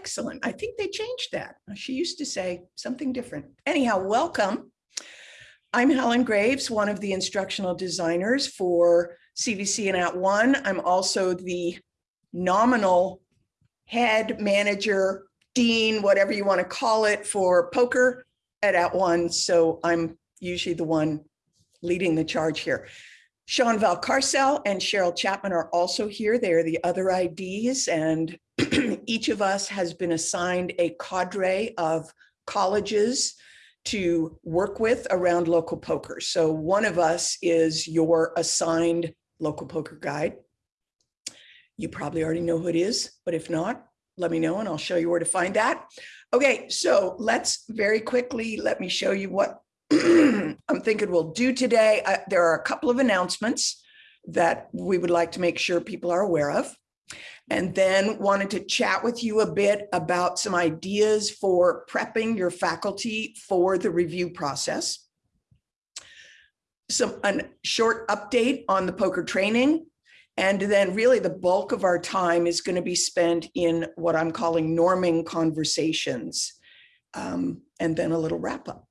Excellent. I think they changed that. She used to say something different. Anyhow, welcome. I'm Helen Graves, one of the instructional designers for CVC and @ONE. I'm also the nominal head manager, dean, whatever you want to call it for POCR at @ONE. So I'm usually the one leading the charge here. Sean Valcarcel and Cheryl Chapman are also here. They are the other IDs and each of us has been assigned a cadre of colleges to work with around local POCR. So one of us is your assigned local POCR guide. You probably already know who it is, but if not, let me know and I'll show you where to find that. Okay, so let's very quickly, let me show you what I'm thinking we'll do today. Uh, there are a couple of announcements that we would like to make sure people are aware of. And then wanted to chat with you a bit about some ideas for prepping your faculty for the review process. Some a short update on the POCR training. And then really the bulk of our time is going to be spent in what I'm calling norming conversations. Um, and then a little wrap up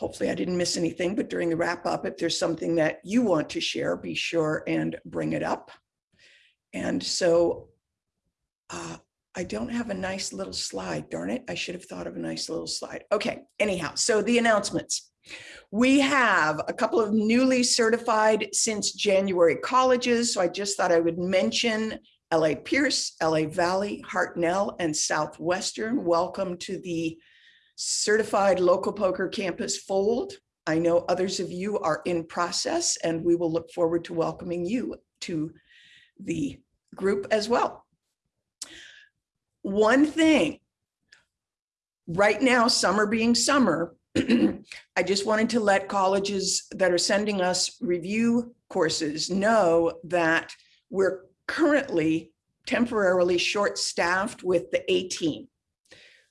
hopefully I didn't miss anything, but during the wrap up, if there's something that you want to share, be sure and bring it up. And so uh, I don't have a nice little slide, darn it. I should have thought of a nice little slide. Okay, anyhow, so the announcements. We have a couple of newly certified since January colleges. So I just thought I would mention LA Pierce, LA Valley, Hartnell, and Southwestern. Welcome to the certified local POCR campus fold. I know others of you are in process and we will look forward to welcoming you to the group as well. One thing, right now, summer being summer, I just wanted to let colleges that are sending us review courses know that we're currently temporarily short-staffed with the A team.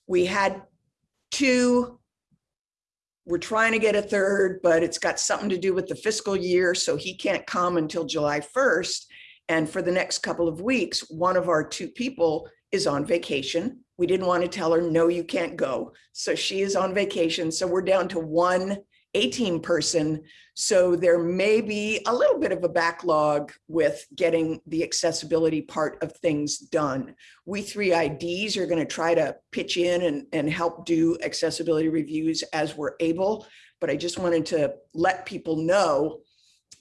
We had two. We're trying to get a third, but it's got something to do with the fiscal year, so he can't come until July 1st. And for the next couple of weeks, one of our two people is on vacation. We didn't want to tell her, no, you can't go. So she is on vacation. So we're down to one 18 person. So there may be a little bit of a backlog with getting the accessibility part of things done. We three IDs are going to try to pitch in and, and help do accessibility reviews as we're able. But I just wanted to let people know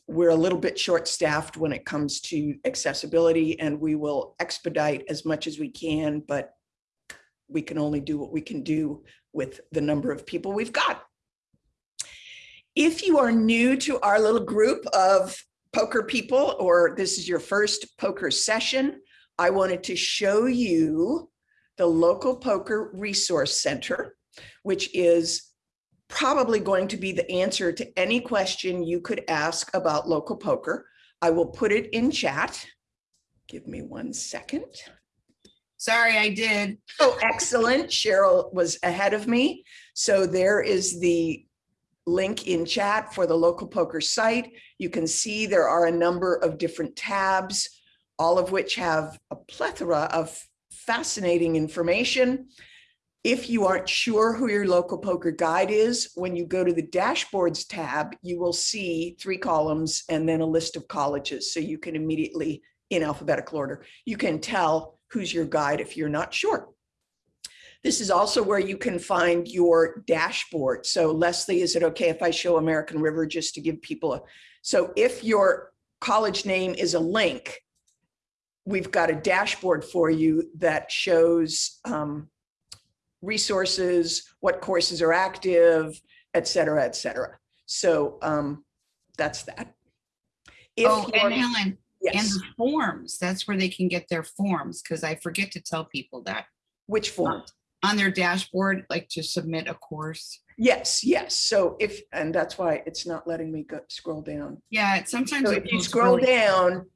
we're a little bit short staffed when it comes to accessibility and we will expedite as much as we can, but we can only do what we can do with the number of people we've got. If you are new to our little group of POCR people, or this is your first POCR session, I wanted to show you the local POCR resource center, which is probably going to be the answer to any question you could ask about local POCR. I will put it in chat. Give me one second. Sorry, I did. Oh, excellent. Cheryl was ahead of me. So there is the link in chat for the local POCR site. You can see there are a number of different tabs, all of which have a plethora of fascinating information. If you aren't sure who your local POCR guide is, when you go to the dashboards tab, you will see three columns and then a list of colleges. So you can immediately, in alphabetical order, you can tell who's your guide if you're not sure. This is also where you can find your dashboard. So Leslie, is it okay if I show American River just to give people a, so if your college name is a link, we've got a dashboard for you that shows um, resources, what courses are active, et cetera, et cetera. So um, that's that. If oh, and Helen, yes. and the forms, that's where they can get their forms because I forget to tell people that. Which forms? on their dashboard, like to submit a course? Yes, yes. So if, and that's why it's not letting me go scroll down. Yeah, sometimes. So if you scroll really- down,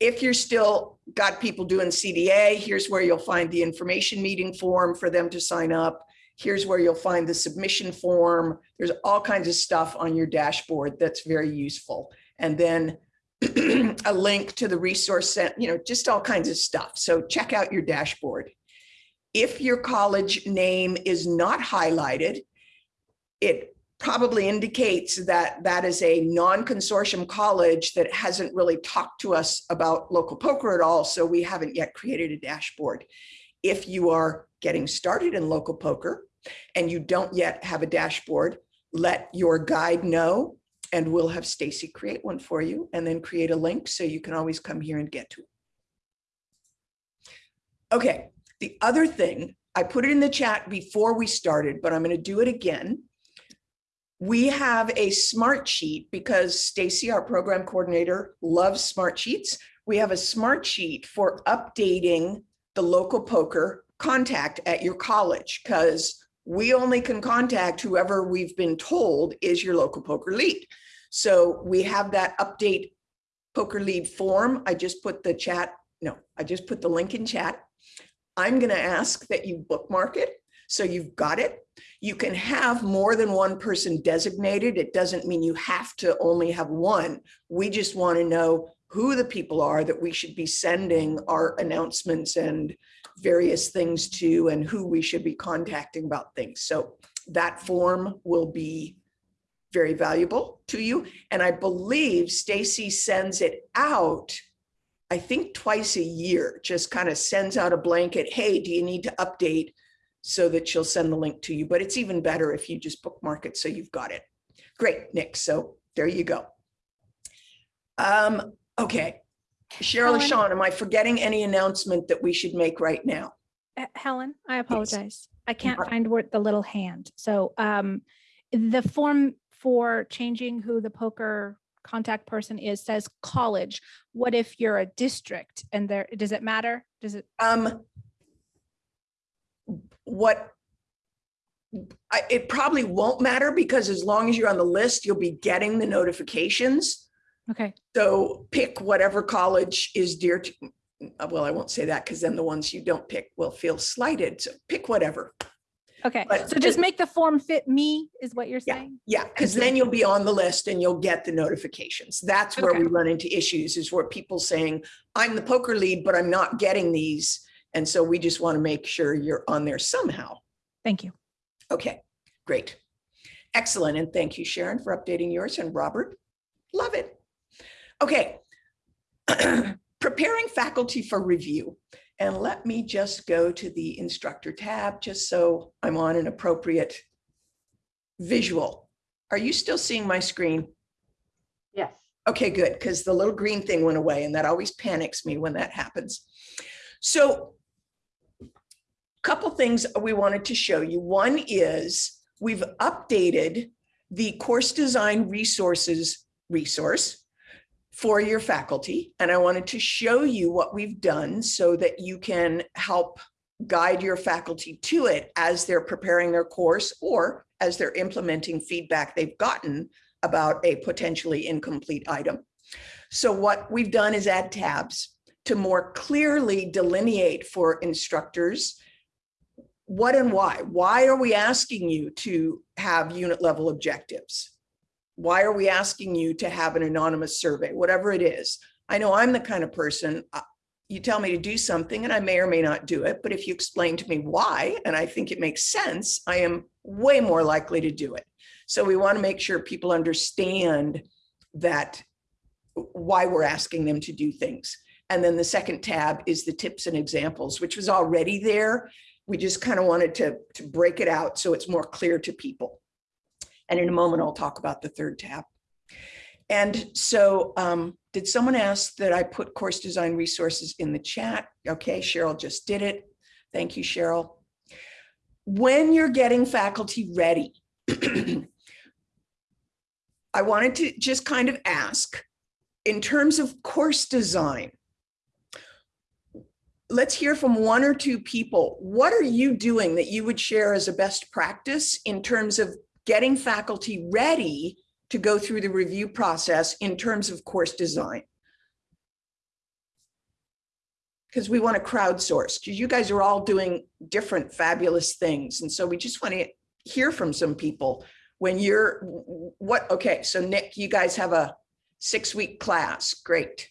if you're still got people doing CDA, here's where you'll find the information meeting form for them to sign up. Here's where you'll find the submission form. There's all kinds of stuff on your dashboard that's very useful. And then a link to the resource set, you know, just all kinds of stuff. So check out your dashboard If your college name is not highlighted, it probably indicates that that is a non-consortium college that hasn't really talked to us about local POCR at all, so we haven't yet created a dashboard. If you are getting started in local POCR and you don't yet have a dashboard, let your guide know and we'll have Stacy create one for you and then create a link so you can always come here and get to it. Okay, the other thing, I put it in the chat before we started, but I'm going to do it again. We have a smart sheet because Stacy, our program coordinator, loves smart sheets. We have a smart sheet for updating the local POCR contact at your college because we only can contact whoever we've been told is your local POCR lead. So we have that update POCR lead form. I just put the chat, no, I just put the link in chat. I'm going to ask that you bookmark it. So you've got it. You can have more than one person designated. It doesn't mean you have to only have one. We just want to know who the people are that we should be sending our announcements and various things to and who we should be contacting about things. So that form will be very valuable to you. And I believe Stacy sends it out, I think twice a year, just kind of sends out a blanket, hey, do you need to update? So that she'll send the link to you, but it's even better if you just bookmark it so you've got it. Great, Nick. So there you go. Um, okay. Cheryl? Sean, am I forgetting any announcement that we should make right now? Uh, Helen, I apologize. I can't find where the little hand. So um, the form for changing who the POCR contact person is says college. What if you're a district and there, does it matter? Does it? Um, what I, it probably won't matter because as long as you're on the list, you'll be getting the notifications. Okay, So pick whatever college is dear to, well, I won't say that because then the ones you don't pick will feel slighted. So pick whatever. okay. But So just- just make the form fit me is what you're saying? Yeah, because then you'll be on the list and you'll get the notifications. That's where we run into issues is where people saying, I'm the POCR lead, but I'm not getting these. And so we just want to make sure you're on there somehow. Thank you. Okay, great. Excellent. And thank you, Sharon, for updating yours and Robert. Love it. Okay. Preparing faculty for review. And let me just go to the instructor tab, just so I'm on an appropriate visual. Are you still seeing my screen? Yes. Okay, good, because the little green thing went away and that always panics me when that happens. So couple things we wanted to show you. One is we've updated the course design resources resource for your faculty. And I wanted to show you what we've done so that you can help guide your faculty to it as they're preparing their course or as they're implementing feedback they've gotten about a potentially incomplete item. So what we've done is add tabs to more clearly delineate for instructors what and why. Why are we asking you to have unit level objectives? Why are we asking you to have an anonymous survey, whatever it is? I know I'm the kind of person, uh, you tell me to do something and I may or may not do it, but if you explain to me why, and I think it makes sense, I am way more likely to do it. So we want to make sure people understand that why we're asking them to do things. And then the second tab is the tips and examples, which was already there. We just kind of wanted to, to break it out so it's more clear to people. And in a moment, I'll talk about the third tab. And so um, did someone ask that I put course design resources in the chat? Okay, Cheryl just did it. Thank you, Cheryl. When you're getting faculty ready, I wanted to just kind of ask, in terms of course design, let's hear from one or two people. What are you doing that you would share as a best practice in terms of getting faculty ready to go through the review process in terms of course design? Because we want to crowdsource, because you guys are all doing different fabulous things. And so we just want to hear from some people when you're, what, okay, so Nick, you guys have a six-week class, great.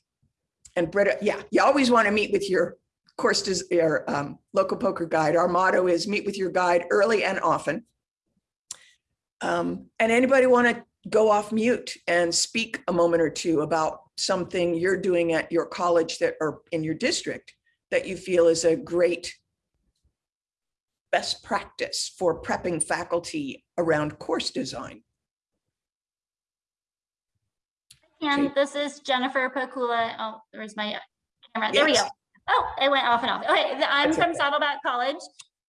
And Britta, yeah, you always want to meet with your course, does, our um, local POCR guide, our motto is meet with your guide early and often. Um, and anybody want to go off mute and speak a moment or two about something you're doing at your college that, or in your district that you feel is a great best practice for prepping faculty around course design? And this is Jennifer Pakula. Oh, there's my camera. There we go. Oh, it went off and off. Okay, I'm That's from okay. Saddleback College.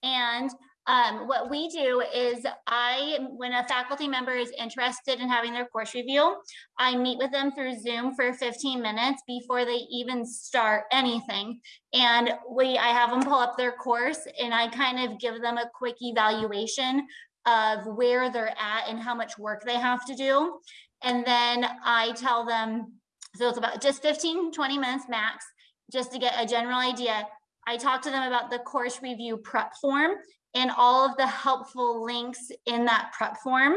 And um, what we do is I, when a faculty member is interested in having their course review, I meet with them through Zoom for 15 minutes before they even start anything. And we, I have them pull up their course and I kind of give them a quick evaluation of where they're at and how much work they have to do. And then I tell them, so it's about just 15, 20 minutes max, just to get a general idea. I talk to them about the course review prep form and all of the helpful links in that prep form.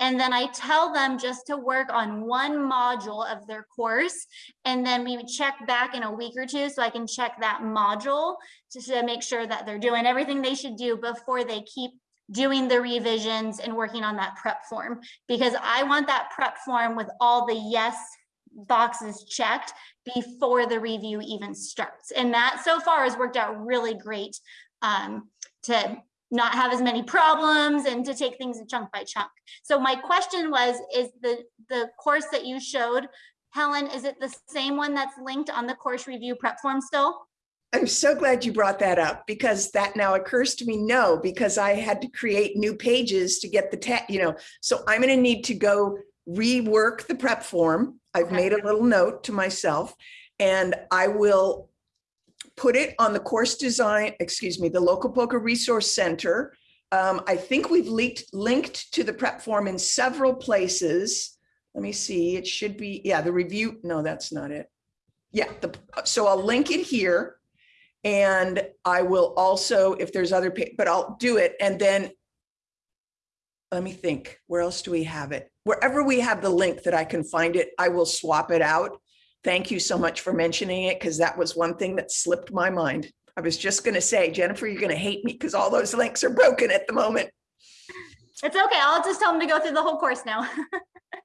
And then I tell them just to work on one module of their course. And then we check back in a week or two so I can check that module just to make sure that they're doing everything they should do before they keep doing the revisions and working on that prep form because I want that prep form with all the yes boxes checked before the review even starts. And that so far has worked out really great um, to not have as many problems and to take things in chunk by chunk. So my question was, is the, the course that you showed, Helen, is it the same one that's linked on the course review prep form still? I'm so glad you brought that up because that now occurs to me, no, because I had to create new pages to get the tag, you know, so I'm gonna need to go rework the prep form. I've Okay. made a little note to myself and I will put it on the course design, excuse me, the local POCR resource center. Um, I think we've linked, linked to the prep form in several places. Let me see, it should be, yeah, the review, no, that's not it. Yeah, the, so I'll link it here. And I will also, if there's other, but I'll do it and then let me think, where else do we have it? Wherever we have the link that I can find it, I will swap it out. Thank you so much for mentioning it because that was one thing that slipped my mind. I was just going to say, Jennifer, you're going to hate me because all those links are broken at the moment. It's okay, I'll just tell them to go through the whole course now.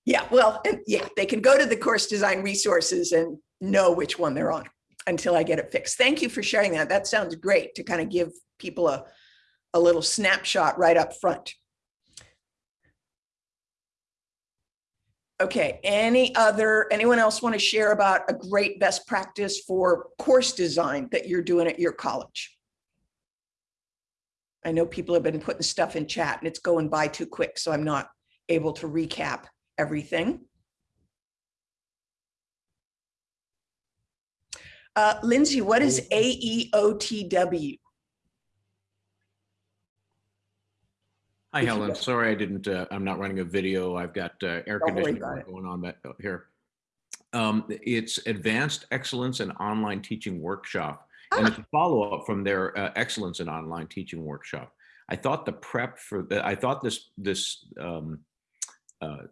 Yeah, well, and yeah, they can go to the course design resources and know which one they're on until I get it fixed. Thank you for sharing that. That sounds great to kind of give people a, a little snapshot right up front. Okay, any other, anyone else want to share about a great best practice for course design that you're doing at your college? I know people have been putting stuff in chat and it's going by too quick, so I'm not able to recap everything. Uh, Lindsay, what is E AEOTW? Hi, Helen. Sorry, I didn't, uh, I'm not running a video. I've got uh, air Don't conditioning going on back here. Um, It's Advanced Excellence in Online Teaching Workshop. And Ah. it's a follow-up from their uh, Excellence in Online Teaching Workshop. I thought the prep for, the I thought this, this um, uh,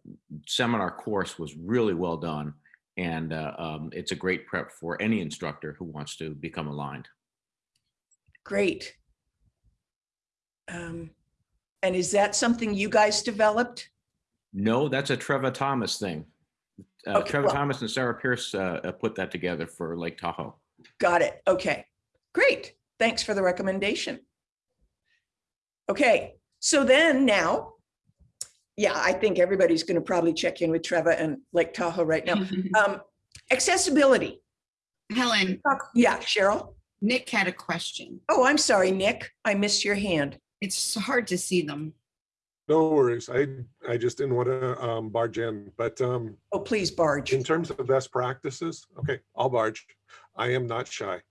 seminar course was really well done. And uh, um, it's a great prep for any instructor who wants to become aligned. Great. Um, And is that something you guys developed? No, that's a Trevor Thomas thing. Uh, Okay, Trevor well- Thomas and Sarah Pierce uh, uh, put that together for Lake Tahoe. Got it. Okay, great. Thanks for the recommendation. Okay, so then now, yeah, I think everybody's going to probably check in with Trevor and Lake Tahoe right now. Um, Accessibility. Helen, Yeah, Cheryl? Nick had a question. Oh, I'm sorry, Nick. I missed your hand. It's hard to see them. No worries. I, I just didn't want to um, barge in, but um, Oh, please barge. in terms of best practices, okay, I'll barge. I am not shy.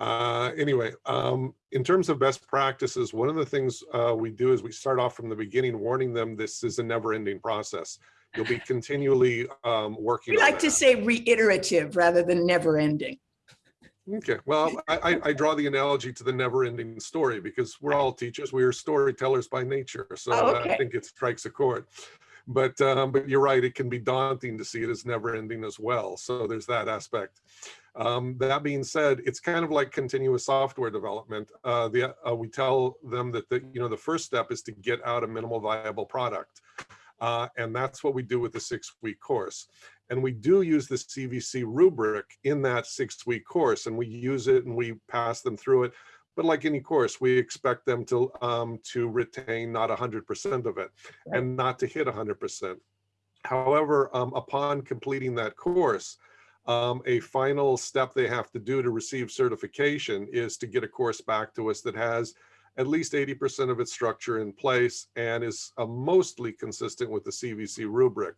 Uh, Anyway, um, in terms of best practices, one of the things uh, we do is we start off from the beginning, warning them this is a never-ending process. You'll be continually um, working. We on like to that. say reiterative rather than never ending. Okay, well, I, I, I draw the analogy to the never-ending story because we're all teachers. We are storytellers by nature. So Oh, okay. I think it strikes a chord. But, um, but you're right, it can be daunting to see it as never-ending as well. So there's that aspect. Um, that being said, it's kind of like continuous software development. Uh, the, uh, we tell them that the, you know, the first step is to get out a minimal viable product. Uh, and that's what we do with the six-week course. And we do use the CVC rubric in that six-week course, and we use it and we pass them through it. But like any course, we expect them to um, to retain not 100% of it and not to hit 100%. However, um, upon completing that course, um, a final step they have to do to receive certification is to get a course back to us that has at least 80% of its structure in place and is uh, mostly consistent with the CVC rubric.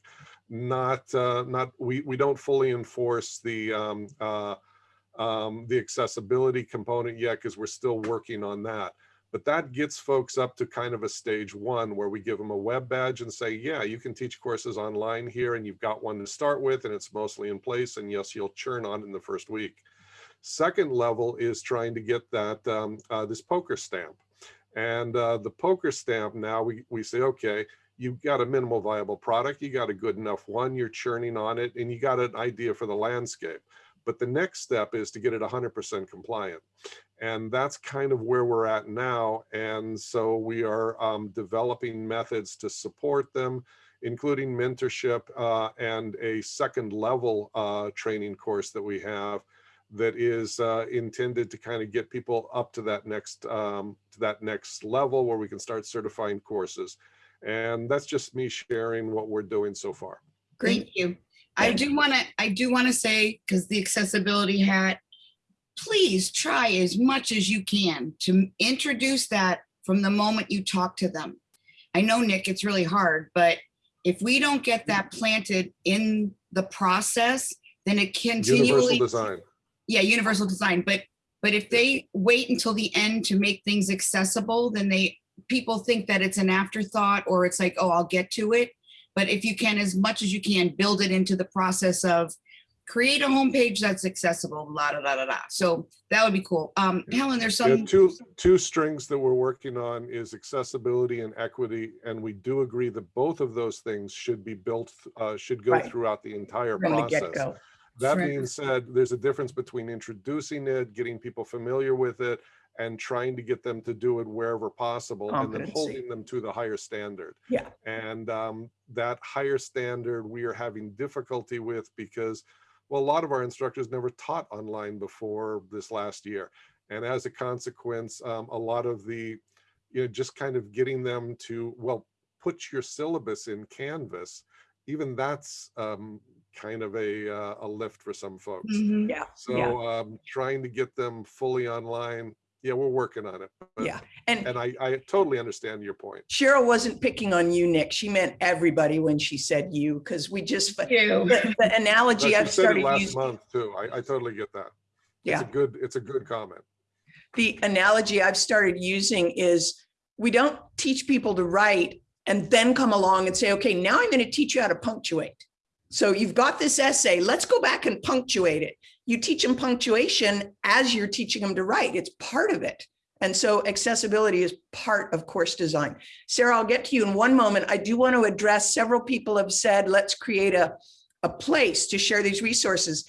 Not, uh, not we, we don't fully enforce the, um, uh, um, the accessibility component yet because we're still working on that. But that gets folks up to kind of a stage one where we give them a web badge and say, yeah, you can teach courses online here and you've got one to start with and it's mostly in place. And yes, you'll churn on in the first week. Second level is trying to get that um, uh, this POCR stamp. And uh, the POCR stamp now we, we say, okay, you've got a minimal viable product, you got a good enough one, you're churning on it, and you got an idea for the landscape. But the next step is to get it 100% compliant. And that's kind of where we're at now. And so we are um, developing methods to support them, including mentorship uh, and a second level uh, training course that we have that is uh, intended to kind of get people up to that next um, to that next level where we can start certifying courses. And that's just me sharing what we're doing so far. Great. Thank you. I do want to, I do want to say, because the accessibility hat, please try as much as you can to introduce that from the moment you talk to them. I know, Nick, it's really hard, but if we don't get that planted in the process, then it continually Universal continually, design. Yeah, universal design, but, but if they wait until the end to make things accessible, then they, people think that it's an afterthought or it's like, oh, I'll get to it. But if you can, as much as you can, build it into the process of create a homepage that's accessible, la da da da da. So that would be cool. Um, Helen, there's some, two, two strings that we're working on is accessibility and equity. And we do agree that both of those things should be built, uh, should go Right. throughout the entire From the process. get-go. That Right. being said, there's a difference between introducing it, getting people familiar with it, and trying to get them to do it wherever possible, and then holding them to the higher standard. Yeah. And um, that higher standard we are having difficulty with because, well, a lot of our instructors never taught online before this last year. And as a consequence, um, a lot of the, you know, just kind of getting them to, well, put your syllabus in Canvas, even that's um, kind of a, uh, a lift for some folks. Mhm. Yeah, yeah. So um, trying to get them fully online, yeah, we're working on it. but- Yeah. And And I, I totally understand your point. Cheryl wasn't picking on you, Nick. She meant everybody when she said you, because we just, the, You. the analogy But I've you said it started last using. month too. I, I totally get that. Yeah, It's a good, it's a good comment. the analogy I've started using is we don't teach people to write and then come along and say, okay, now I'm going to teach you how to punctuate. So you've got this essay, let's go back and punctuate it. You teach them punctuation as you're teaching them to write. It's part of it. And so accessibility is part of course design. Sarah, I'll get to you in one moment. I do want to address several people have said, let's create a, a place to share these resources.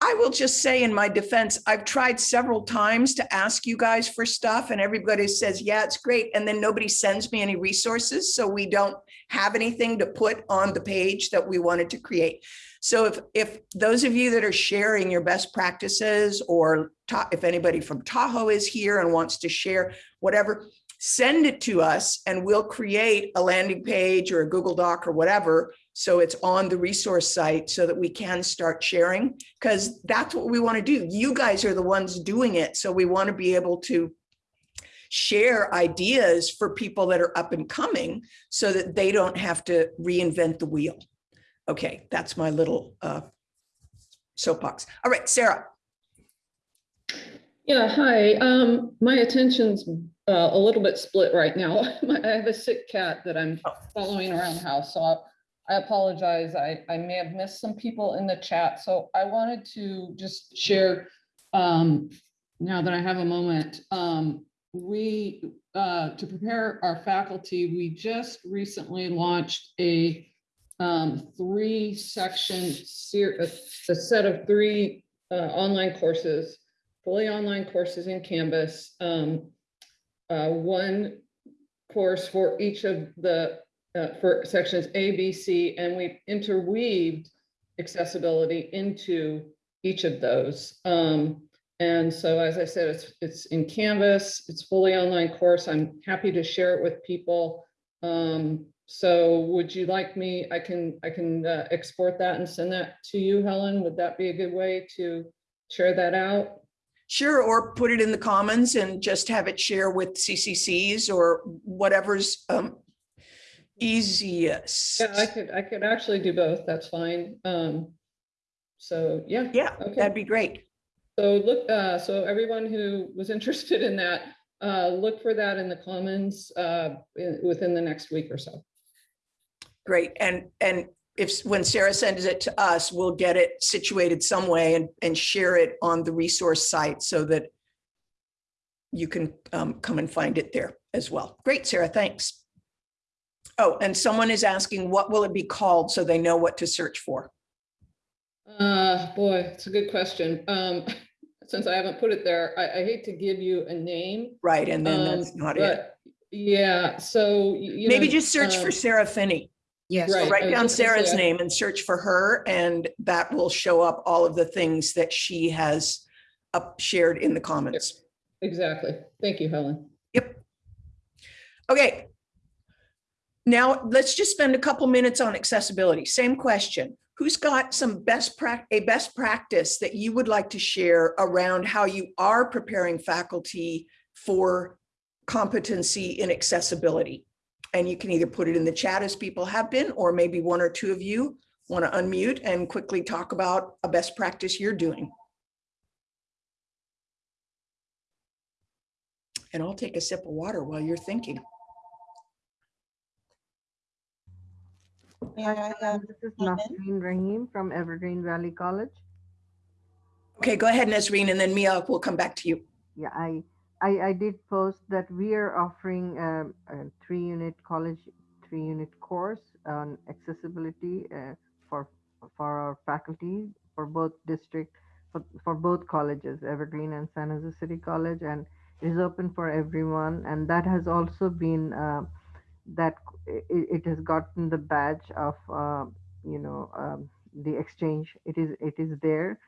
I will just say in my defense, I've tried several times to ask you guys for stuff and everybody says, yeah, it's great. And then nobody sends me any resources. So we don't have anything to put on the page that we wanted to create. So if, if those of you that are sharing your best practices or if anybody from Tahoe is here and wants to share whatever, send it to us and we'll create a landing page or a Google Doc or whatever. So it's on the resource site so that we can start sharing because that's what we want to do. You guys are the ones doing it. So we want to be able to share ideas for people that are up and coming so that they don't have to reinvent the wheel. Okay, that's my little uh, soapbox. All right, Sarah. Yeah, hi. Um, my attention's uh, a little bit split right now. I have a sick cat that I'm Oh. following around the house, so I- I apologize. I, I may have missed some people in the chat, so I wanted to just share, um, now that I have a moment, um, we, uh, to prepare our faculty, we just recently launched a um, three section a, a set of three uh, online courses, fully online courses in Canvas. um, uh, One course for each of the, uh, for sections A, B, C, and we interweaved accessibility into each of those. Um, And so, as I said, it's, it's in Canvas, it's fully online course. I'm happy to share it with people. Um, so would you like me, I can, I can uh, export that and send that to you, Helen? Would that be a good way to share that out? Sure, or put it in the commons and just have it share with CCCs or whatever's um easiest. Yeah, I could, I could actually do both. That's fine. Um, so, yeah. Yeah, Okay. that'd be great. So look, uh, so everyone who was interested in that, uh, look for that in the commons, uh, in- within the next week or so. Great. And, and if, when Sarah sends it to us, we'll get it situated some way and, and share it on the resource site so that you can um, come and find it there as well. Great, Sarah, thanks. Oh, and someone is asking, what will it be called so they know what to search for? Uh, boy, it's a good question. Um, since I haven't put it there, I, I hate to give you a name. Right, and then um, that's not it. Yeah, so. you Maybe know, just search for um, Sarah Finney. Yes. Right. Write down Sarah's say, name and search for her, and that will show up all of the things that she has up shared in the comments. Exactly. Thank you, Helen. Yep. Okay. Now, let's just spend a couple minutes on accessibility. Same question. Who's got some best a best practice that you would like to share around how you are preparing faculty for competency in accessibility? And you can either put it in the chat as people have been, or maybe one or two of you want to unmute and quickly talk about a best practice you're doing. And I'll take a sip of water while you're thinking. Hi, uh, this is Nasreen Rahim from Evergreen Valley College. Okay, go ahead, Nasreen, and then Mia will come back to you. Yeah, I, I, I did post that we are offering um, a three-unit college, three-unit course on accessibility uh, for, for our faculty for both district, for, for both colleges, Evergreen and San Jose City College, and it is open for everyone. And that has also been, uh, that it, has gotten the badge of, uh, you know, um, the exchange. It is, it is there.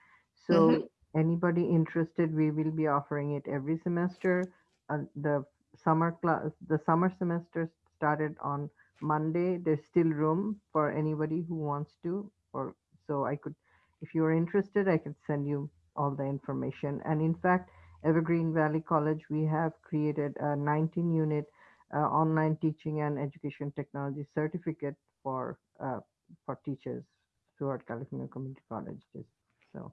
So anybody interested, we will be offering it every semester. Uh, the summer class, the summer semester started on Monday. There's still room for anybody who wants to, or so I could, if you're interested, I could send you all the information. And in fact, Evergreen Valley College, we have created a 19 unit online teaching and education technology certificate for uh, for teachers throughout California Community Colleges. So.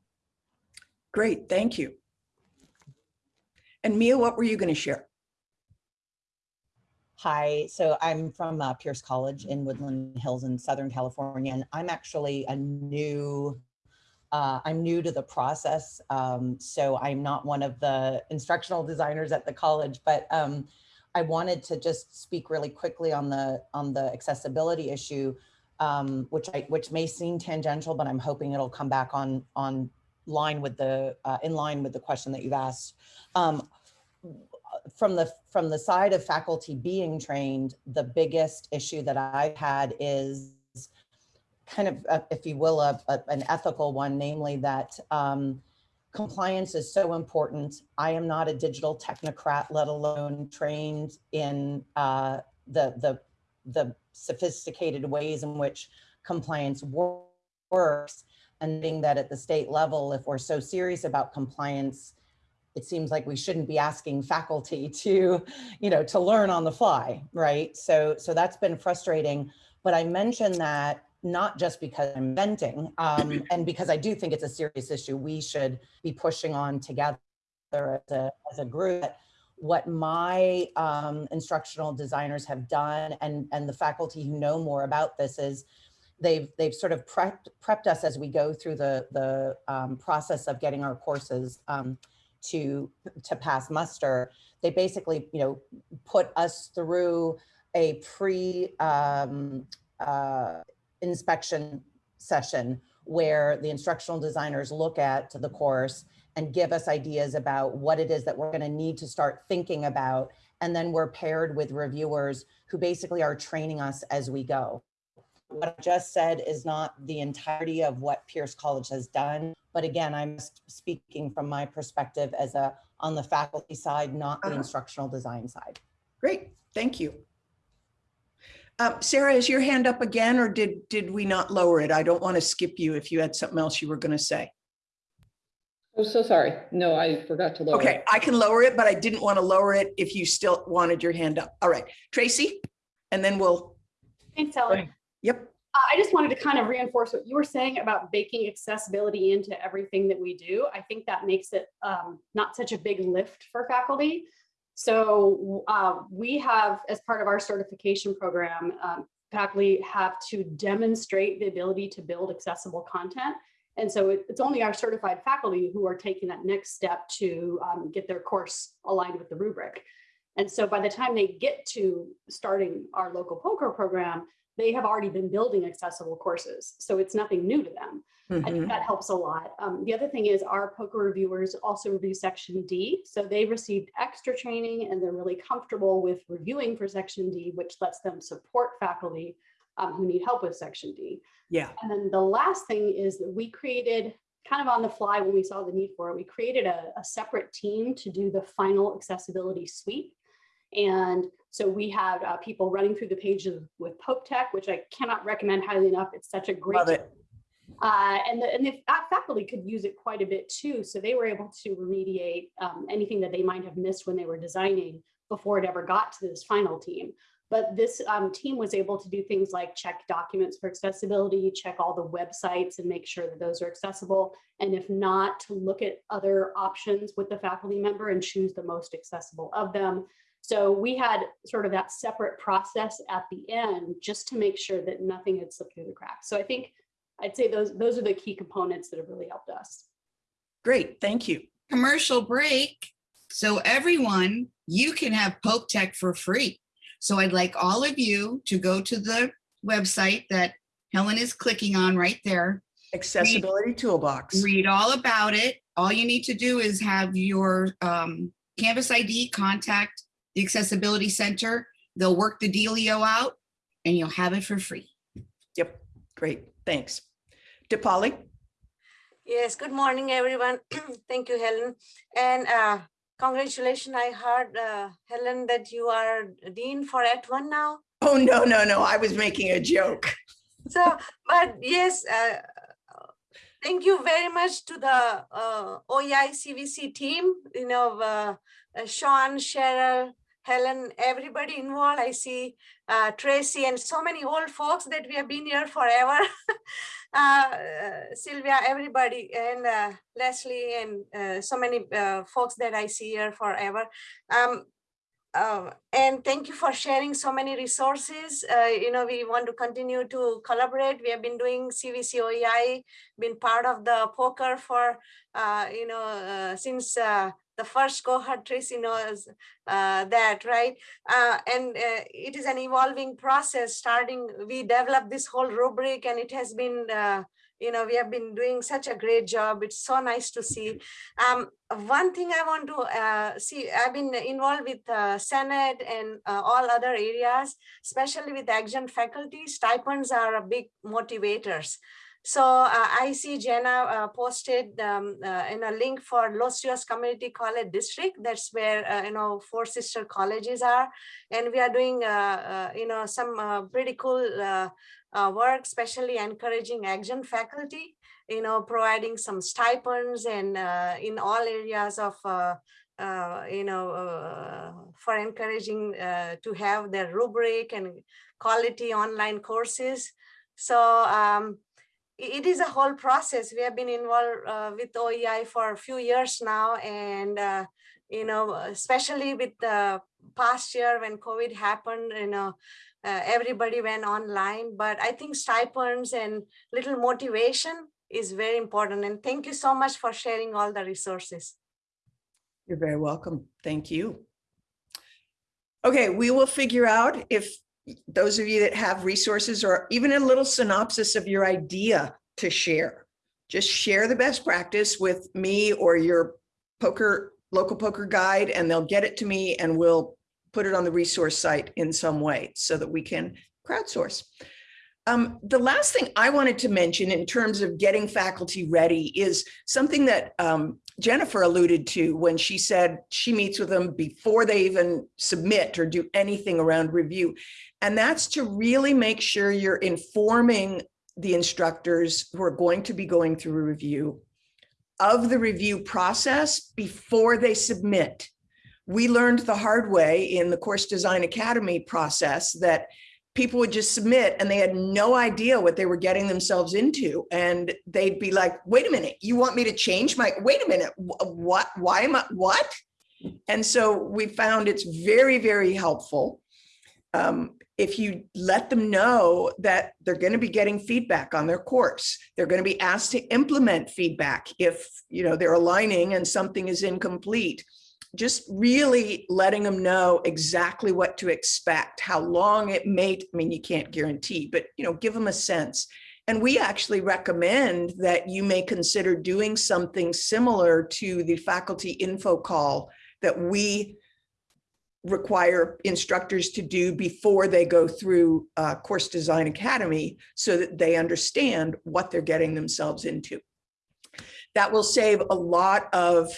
Great, thank you. And Mia, what were you going to share? Hi, so I'm from uh, Pierce College in Woodland Hills in Southern California, and I'm actually a new, uh, I'm new to the process. Um, so I'm not one of the instructional designers at the college, but um, I wanted to just speak really quickly on the on the accessibility issue, um, which I which may seem tangential, but I'm hoping it'll come back on on line with the uh, in line with the question that you've asked. Um, from the from the side of faculty being trained, the biggest issue that I've had is kind of, uh, if you will, a, a- an ethical one, namely that um, compliance is so important. I am not a digital technocrat, let alone trained in uh, the the the sophisticated ways in which compliance works. And being that at the state level, if we're so serious about compliance, it seems like we shouldn't be asking faculty to, you know, to learn on the fly, right? So, so that's been frustrating. But I mentioned that not just because I'm venting, um, and because I do think it's a serious issue. We should be pushing on together as a, as a group. What my um, instructional designers have done, and and the faculty who know more about this is they've they've sort of prepped prepped us as we go through the the um, process of getting our courses um, to to pass muster they basically you know put us through a pre um, uh, inspection session where the instructional designers look at the course and give us ideas about what it is that we're going to need to start thinking about. And then we're paired with reviewers who basically are training us as we go. What I just said is not the entirety of what Pierce College has done. But again, I'm speaking from my perspective as a, on the faculty side, not the Uh-huh. instructional design side. Great, thank you. Uh, Sarah, is your hand up again, or did, did we not lower it? I don't want to skip you if you had something else you were going to say. I'm so sorry. No, I forgot to lower. it. Okay, I can lower it, but I didn't want to lower it if you still wanted your hand up. All right, Tracy? And then we'll, Thanks, Ellen. yep, Uh, I just wanted to kind of reinforce what you were saying about baking accessibility into everything that we do. I think that makes it um, not such a big lift for faculty. So uh, we have, as part of our certification program, um, faculty have to demonstrate the ability to build accessible content. And so it- it's only our certified faculty who are taking that next step to um, get their course aligned with the rubric. And so by the time they get to starting our local POCR program, they have already been building accessible courses. So it's nothing new to them. I think mhm, that helps a lot. Um, the other thing is our POCR reviewers also review section D. So they received extra training and they're really comfortable with reviewing for section D, which lets them support faculty um, who need help with section D. yeah, And then the last thing is that we created kind of on the fly when we saw the need for it, we created a, a separate team to do the final accessibility suite. And so we had uh, people running through the pages with Pope Tech, which I cannot recommend highly enough. It's such a great love it. uh, and the, and the fa- faculty could use it quite a bit too. So they were able to remediate um, anything that they might have missed when they were designing before it ever got to this final team. But this um, team was able to do things like check documents for accessibility, check all the websites and make sure that those are accessible. And if not, to look at other options with the faculty member and choose the most accessible of them. So we had sort of that separate process at the end just to make sure that nothing had slipped through the cracks. So I think I'd say those, those are the key components that have really helped us. Great, thank you. commercial break. So everyone, you can have Pope Tech for free. So I'd like all of you to go to the website that Helen is clicking on right there. Accessibility Toolbox. Read all about it. All you need to do is have your um, Canvas ID contact the Accessibility Center. They'll work the dealio out and you'll have it for free. Yep, great, thanks. DePauli? Yes, good morning, everyone. Thank you, Helen. And uh, congratulations, I heard, uh, Helen, that you are Dean for @ONE now. Oh, no, no, no, I was making a joke. So, but yes, uh, thank you very much to the uh, OEI CVC team, you know, uh, uh, Sean, Cheryl, Helen, everybody involved. I see uh, Tracy and so many old folks that we have been here forever. uh, Sylvia, everybody, and uh, Leslie, and uh, so many uh, folks that I see here forever. Um, uh, and thank you for sharing so many resources. You know, we want to continue to collaborate. We have been doing CVC OEI, been part of the POCR for, you know, since the first cohort, Tracy knows uh, that, right? Uh, and uh, it is an evolving process starting, we developed this whole rubric and it has been, uh, you know, we have been doing such a great job. It's so nice to see. Um, one thing I want to uh, see, I've been involved with uh, Senate and all other areas, especially with adjunct faculty, stipends are a big motivators. So uh, I see Jenna uh, posted um, uh, in a link for Los Rios Community College District. That's where, uh, you know, four sister colleges are. And we are doing, uh, uh, you know, some pretty cool work, especially encouraging adjunct faculty, you know, providing some stipends and in all areas of, uh, you know, uh, for encouraging uh, to have their rubric and quality online courses. So um, it is a whole process. We have been involved uh, with OEI for a few years now, and uh, you know, especially with the past year when COVID happened, you know, uh, everybody went online. But I think stipends and little motivation is very important. And thank you so much for sharing all the resources. You're very welcome. Thank you. Okay, we will figure out if those of you that have resources or even a little synopsis of your idea to share. Just share the best practice with me or your POCR, local POCR guide, and they'll get it to me and we'll put it on the resource site in some way so that we can crowdsource. Um, the last thing I wanted to mention in terms of getting faculty ready is something that um, Jennifer alluded to when she said she meets with them before they even submit or do anything around review. And that's to really make sure you're informing the instructors who are going to be going through review of the review process before they submit. We learned the hard way in the Course Design Academy process that people would just submit and they had no idea what they were getting themselves into. And they'd be like, wait a minute, you want me to change my, wait a minute, what, why am I, what? And so we found it's very, very helpful. Um, if you let them know that they're going to be getting feedback on their course, they're going to be asked to implement feedback if, you know, they're aligning and something is incomplete just really letting them know exactly what to expect, how long it may, I mean, you can't guarantee, but, you know, give them a sense. And we actually recommend that you may consider doing something similar to the faculty info call that we require instructors to do before they go through uh, Course Design Academy so that they understand what they're getting themselves into. That will save a lot of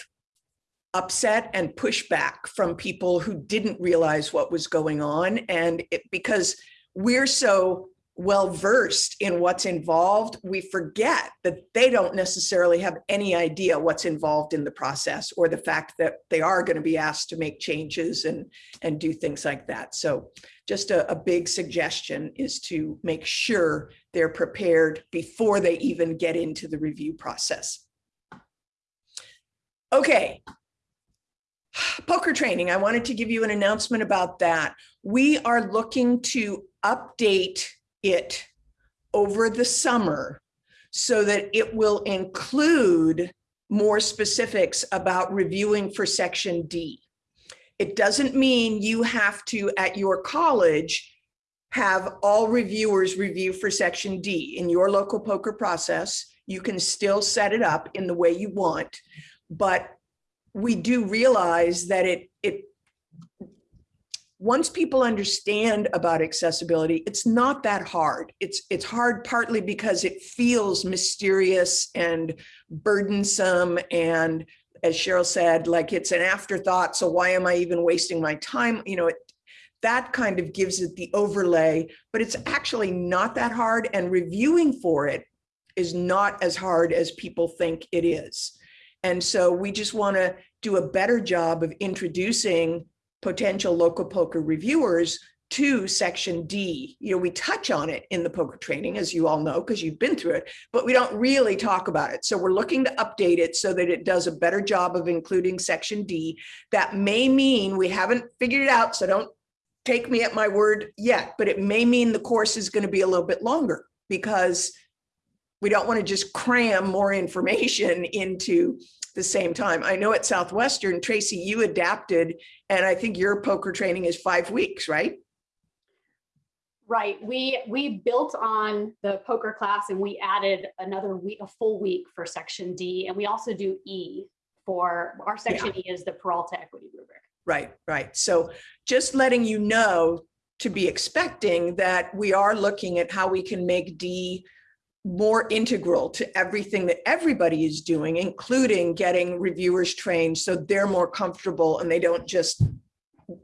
upset and pushback from people who didn't realize what was going on. And it, because we're so well versed in what's involved, we forget that they don't necessarily have any idea what's involved in the process or the fact that they are going to be asked to make changes and, and do things like that. So just a, a big suggestion is to make sure they're prepared before they even get into the review process. Okay, POCR training. I wanted to give you an announcement about that. We are looking to update it over the summer so that it will include more specifics about reviewing for section D. It doesn't mean you have to, at your college, have all reviewers review for section D. In your local POCR process, you can still set it up in the way you want, but we do realize that it, it, once people understand about accessibility, it's not that hard. It's, it's hard partly because it feels mysterious and burdensome. And as Cheryl said, like it's an afterthought. So why am I even wasting my time? You know, it, that kind of gives it the overlay, but it's actually not that hard. And reviewing for it is not as hard as people think it is. And so we just want to do a better job of introducing potential local POCR reviewers to section D. You know, we touch on it in the POCR training, as you all know, because you've been through it, but we don't really talk about it. So we're looking to update it so that it does a better job of including section D. That may mean we haven't figured it out, so don't take me at my word yet, but it may mean the course is going to be a little bit longer because we don't want to just cram more information into the same time. I know at Southwestern, Tracy, you adapted, and I think your POCR training is five weeks, right? Right. We we built on the POCR class and we added another week, a full week for section D. And we also do E for our section E is the Peralta equity rubric. Right, right. So just letting you know to be expecting that we are looking at how we can make D more integral to everything that everybody is doing, including getting reviewers trained so they're more comfortable and they don't just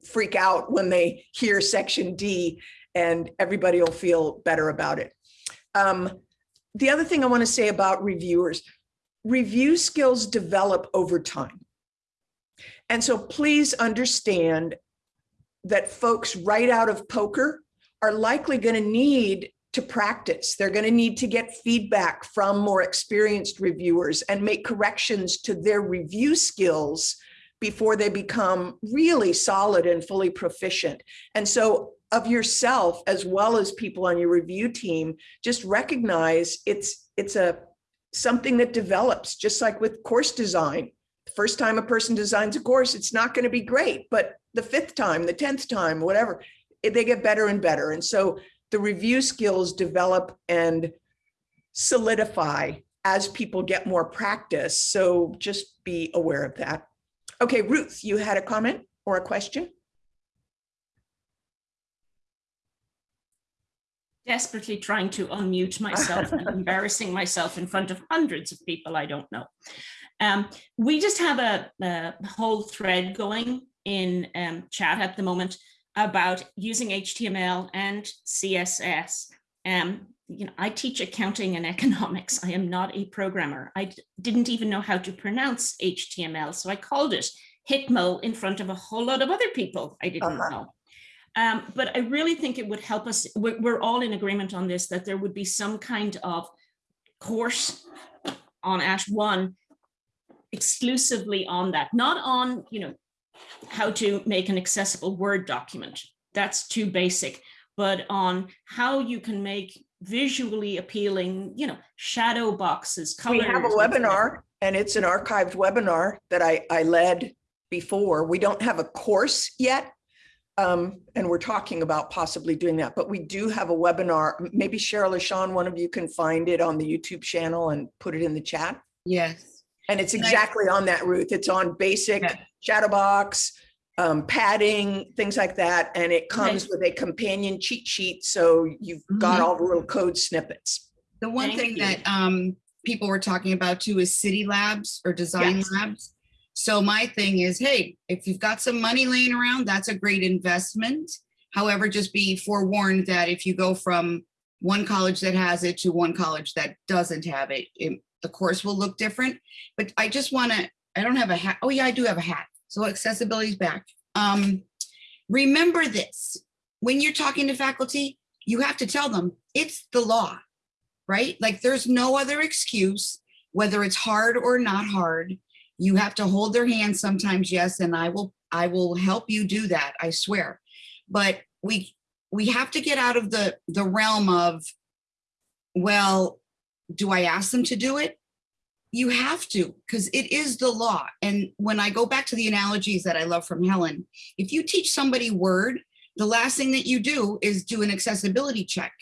freak out when they hear section D and everybody will feel better about it. Um, the other thing I want to say about reviewers, review skills develop over time. And so please understand that folks right out of POCR are likely going to need to practice. They're going to need to get feedback from more experienced reviewers and make corrections to their review skills before they become really solid and fully proficient. And so of yourself, as well as people on your review team, just recognize it's, it's a something that develops, just like with course design. First time a person designs a course, it's not going to be great, but the fifth time, the 10th time, whatever, they get better and better. And so the review skills develop and solidify as people get more practice. So just be aware of that. Okay, Ruth, you had a comment or a question? desperately trying to unmute myself and embarrassing myself in front of hundreds of people I don't know. Um, we just have a, a, whole thread going in um, chat at the moment about using HTML and CSS. Um, you know, I teach accounting and economics. I am not a programmer. I didn't even know how to pronounce HTML, so I called it HITML in front of a whole lot of other people I didn't uh -huh. know. Um, but I really think it would help us, we're, we're all in agreement on this, that there would be some kind of course on @ONE exclusively on that, not on, you know, how to make an accessible Word document. That's too basic, but on how you can make visually appealing, you know, shadow boxes, colors. We have a webinar and it's an archived webinar that I, I led before. We don't have a course yet, um, and we're talking about possibly doing that, but we do have a webinar. Maybe Cheryl or Sean, one of you can find it on the YouTube channel and put it in the chat. Yes. And it's exactly on that Ruth. It's on basic Yeah. shadow box, um, padding, things like that. And it comes with a companion cheat sheet. So you've got Mhm. all the little code snippets. The one Thank thing you. that um people were talking about too is Cidi Labs or design Yes. labs. So my thing is, hey, if you've got some money laying around, that's a great investment. However, just be forewarned that if you go from one college that has it to one college that doesn't have it, it- the course will look different. But I just want to, I don't have a hat. Oh yeah, I do have a hat. So accessibility is back. Um, remember this, when you're talking to faculty, you have to tell them it's the law right? Like there's no other excuse, whether it's hard or not hard. You have to hold their hand sometimes, yes, and I will I will help you do that, I swear. But we we have to get out of the the realm of well, do I ask them to do it? You have to, because it is the law. And when I go back to the analogies that I love from Helen, if you teach somebody Word, the last thing that you do is do an accessibility check.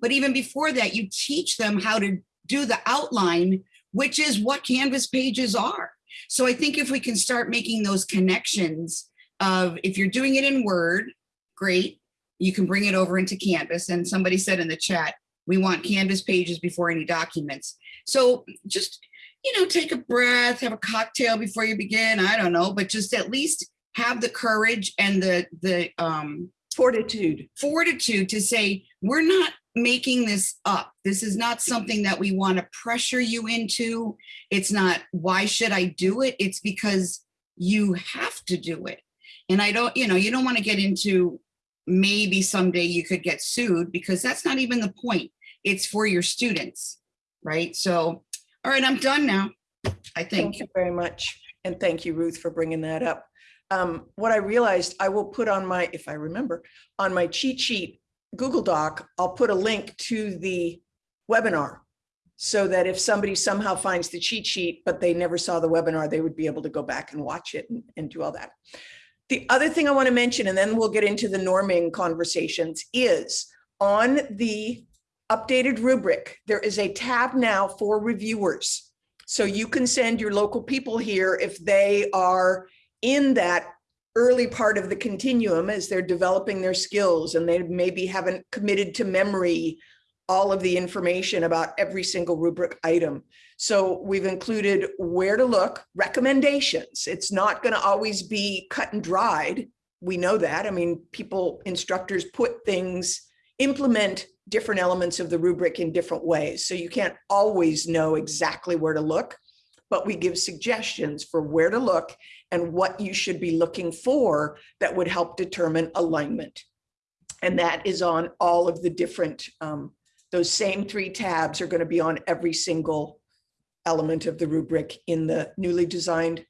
But even before that, you teach them how to do the outline, which is what Canvas pages are. So I think if we can start making those connections of if you're doing it in Word, great, you can bring it over into Canvas. And somebody said in the chat, we want Canvas pages before any documents. So just, you know, take a breath, have a cocktail before you begin. I don't know, but just at least have the courage and the, the, um, Fortitude. fortitude to say, we're not making this up. This is not something that we want to pressure you into. It's not, why should I do it? It's because you have to do it. And I don't, you know, you don't want to get into maybe someday you could get sued because that's not even the point. It's for your students, right? So, all right, I'm done now, I think. Thank you very much. And thank you, Ruth, for bringing that up. Um, what I realized I will put on my, if I remember, on my cheat sheet Google Doc, I'll put a link to the webinar so that if somebody somehow finds the cheat sheet, but they never saw the webinar, they would be able to go back and watch it and, and do all that. The other thing I want to mention, and then we'll get into the norming conversations, is on the updated rubric, there is a tab now for reviewers. So you can send your local people here if they are in that early part of the continuum as they're developing their skills and they maybe haven't committed to memory all of the information about every single rubric item. So we've included where to look, recommendations. It's not going to always be cut and dried. We know that. I mean, people, instructors put things, implement different elements of the rubric in different ways. So you can't always know exactly where to look, but we give suggestions for where to look and what you should be looking for that would help determine alignment. And that is on all of the different, um, those same three tabs are going to be on every single element of the rubric in the newly designed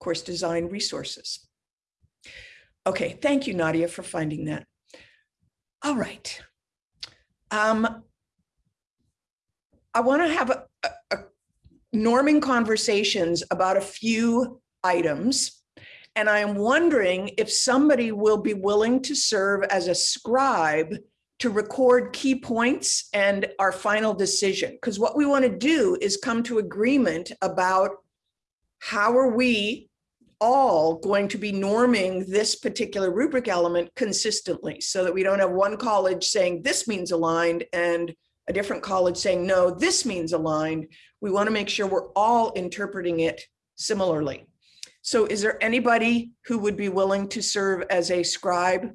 course design resources. Okay, thank you, Nadia, for finding that. All right. Um, I want to have a, a, a norming conversations about a few items. And I am wondering if somebody will be willing to serve as a scribe to record key points and our final decision. Because what we want to do is come to agreement about how are we all going to be norming this particular rubric element consistently so that we don't have one college saying this means aligned and a different college saying, no, this means aligned. We want to make sure we're all interpreting it similarly. So is there anybody who would be willing to serve as a scribe?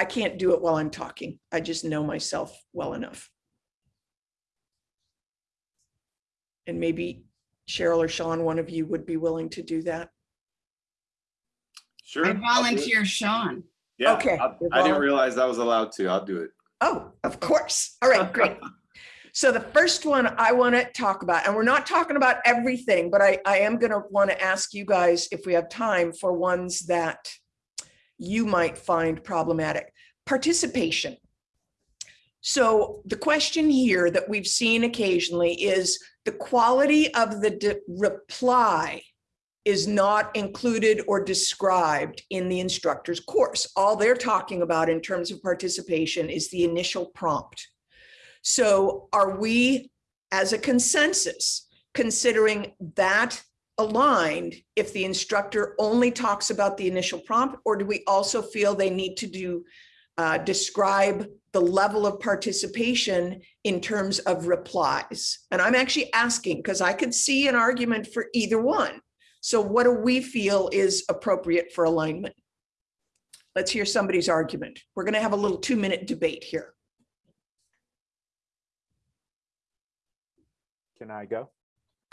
I can't do it while I'm talking. I just know myself well enough. And maybe Cheryl or Sean, one of you would be willing to do that. Sure. I'll do it. volunteer Sean. Yeah, Okay, I I didn't realize I was allowed to. I'll do it. Oh, of course. All right, great. So the first one I want to talk about, and we're not talking about everything, but I, I am going to want to ask you guys if we have time for ones that you might find problematic. Participation. So the question here that we've seen occasionally is the quality of the reply is not included or described in the instructor's course. All they're talking about in terms of participation is the initial prompt. So are we, as a consensus, considering that aligned if the instructor only talks about the initial prompt, or do we also feel they need to do, uh, describe the level of participation in terms of replies? And I'm actually asking, because I could see an argument for either one. So what do we feel is appropriate for alignment? Let's hear somebody's argument. We're going to have a little two-minute debate here. Can I go?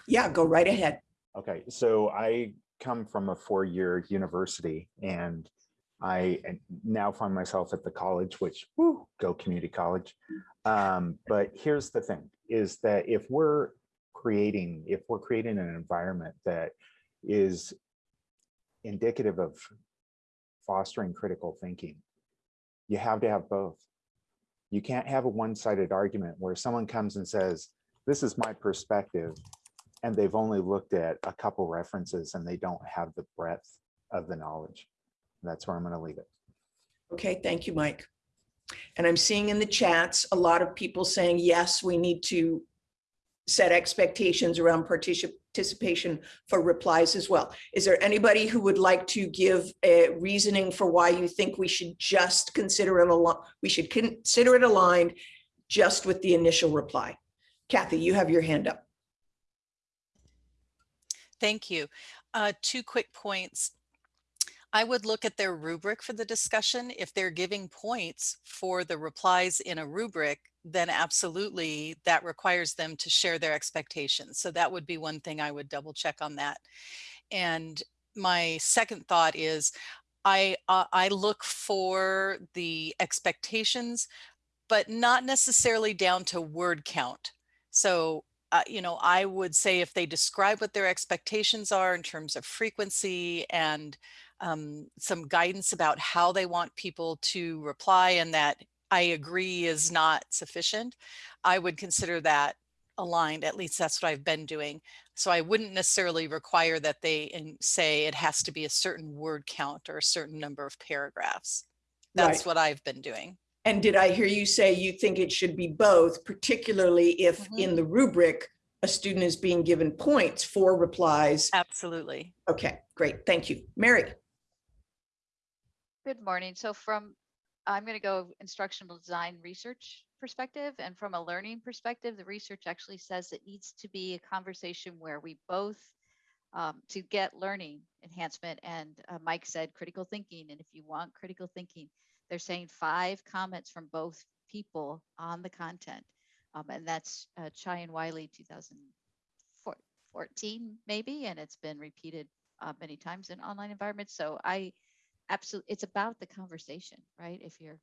Yeah, go right ahead. Okay, so I come from a four-year university and I now find myself at the college, which, woo, go community college. Um, but here's the thing, is that if we're creating, if we're creating an environment that is indicative of fostering critical thinking, you have to have both. You can't have a one-sided argument where someone comes and says, this is my perspective, and they've only looked at a couple references and they don't have the breadth of the knowledge. That's where I'm going to leave it. Okay, thank you, Mike. And I'm seeing in the chats, a lot of people saying, yes, we need to set expectations around partici- participation for replies as well. Is there anybody who would like to give a reasoning for why you think we should just consider it a we should consider it aligned just with the initial reply? Kathy, you have your hand up. Thank you. Uh, two quick points. I would look at their rubric for the discussion. If they're giving points for the replies in a rubric, then absolutely that requires them to share their expectations. So that would be one thing I would double check on that. And my second thought is I, uh, I look for the expectations, but not necessarily down to word count. So uh, you know, I would say if they describe what their expectations are in terms of frequency and um, some guidance about how they want people to reply and that I agree is not sufficient, I would consider that aligned. At least that's what I've been doing. So I wouldn't necessarily require that they say it has to be a certain word count or a certain number of paragraphs. That's Right. what I've been doing. And did I hear you say you think it should be both, particularly if in the rubric, a student is being given points for replies? Absolutely. Okay, great. Thank you. Mary? Good morning. So from, I'm going to go instructional design research perspective and from a learning perspective, the research actually says it needs to be a conversation where we both um, to get learning enhancement and uh, Mike said critical thinking. And if you want critical thinking, they're saying five comments from both people on the content. Um, and that's uh, Chai and Wiley 2014 maybe, and it's been repeated uh, many times in online environments. So I absolutely, it's about the conversation, right? If you're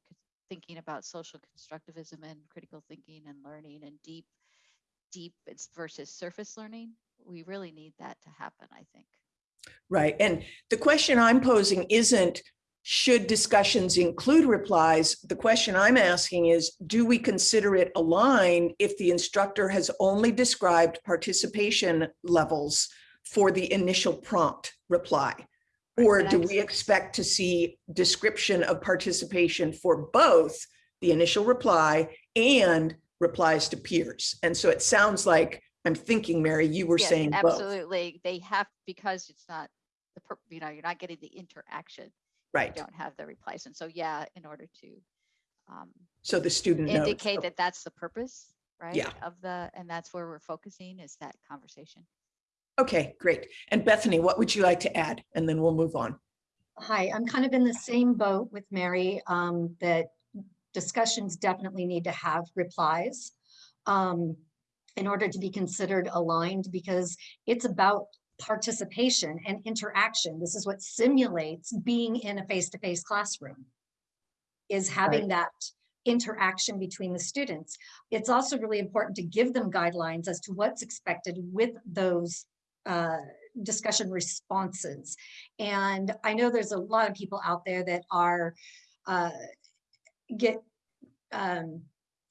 thinking about social constructivism and critical thinking and learning and deep, deep versus surface learning, we really need that to happen, I think. Right. And the question I'm posing isn't, should discussions include replies? The question I'm asking is, do we consider it aligned if the instructor has only described participation levels for the initial prompt reply? Or do we expect to see description of participation for both the initial reply and replies to peers. And so it sounds like, I'm thinking, Mary, you were Yes, saying both. Absolutely. They have, because it's not, the you know, you're not getting the interaction. You Right. Don't have the replies. And so, yeah, in order to um, So the student knows. indicate that that's the purpose, right? Yeah. Of the, and that's where we're focusing is that conversation. Okay, great. And Bethany, what would you like to add? And then we'll move on. Hi, I'm kind of in the same boat with Mary, um, that discussions definitely need to have replies um, in order to be considered aligned, because it's about participation and interaction. This is what simulates being in a face-to-face classroom, is having that interaction between the students. It's also really important to give them guidelines as to what's expected with those uh, discussion responses. And I know there's a lot of people out there that are, uh, get, um,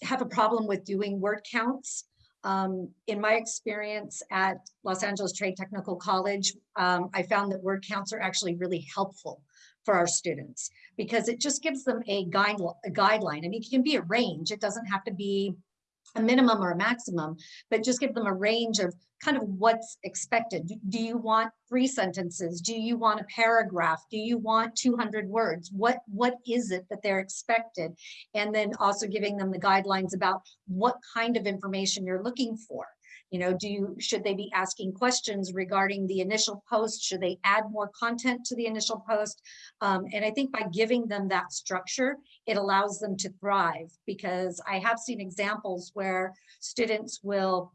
have a problem with doing word counts. Um, in my experience at Los Angeles Trade Technical College, um, I found that word counts are actually really helpful for our students because it just gives them a guide, a guideline. Mean, it can be a range. It doesn't have to be a minimum or a maximum, but just give them a range of kind of what's expected. Do- you want three sentences? Do you want a paragraph? Do you want 200 words? What, what is it that they're expected? And then also giving them the guidelines about what kind of information you're looking for. You know, do you, should they be asking questions regarding the initial post? Should they add more content to the initial post? Um, and I think by giving them that structure, it allows them to thrive because I have seen examples where students will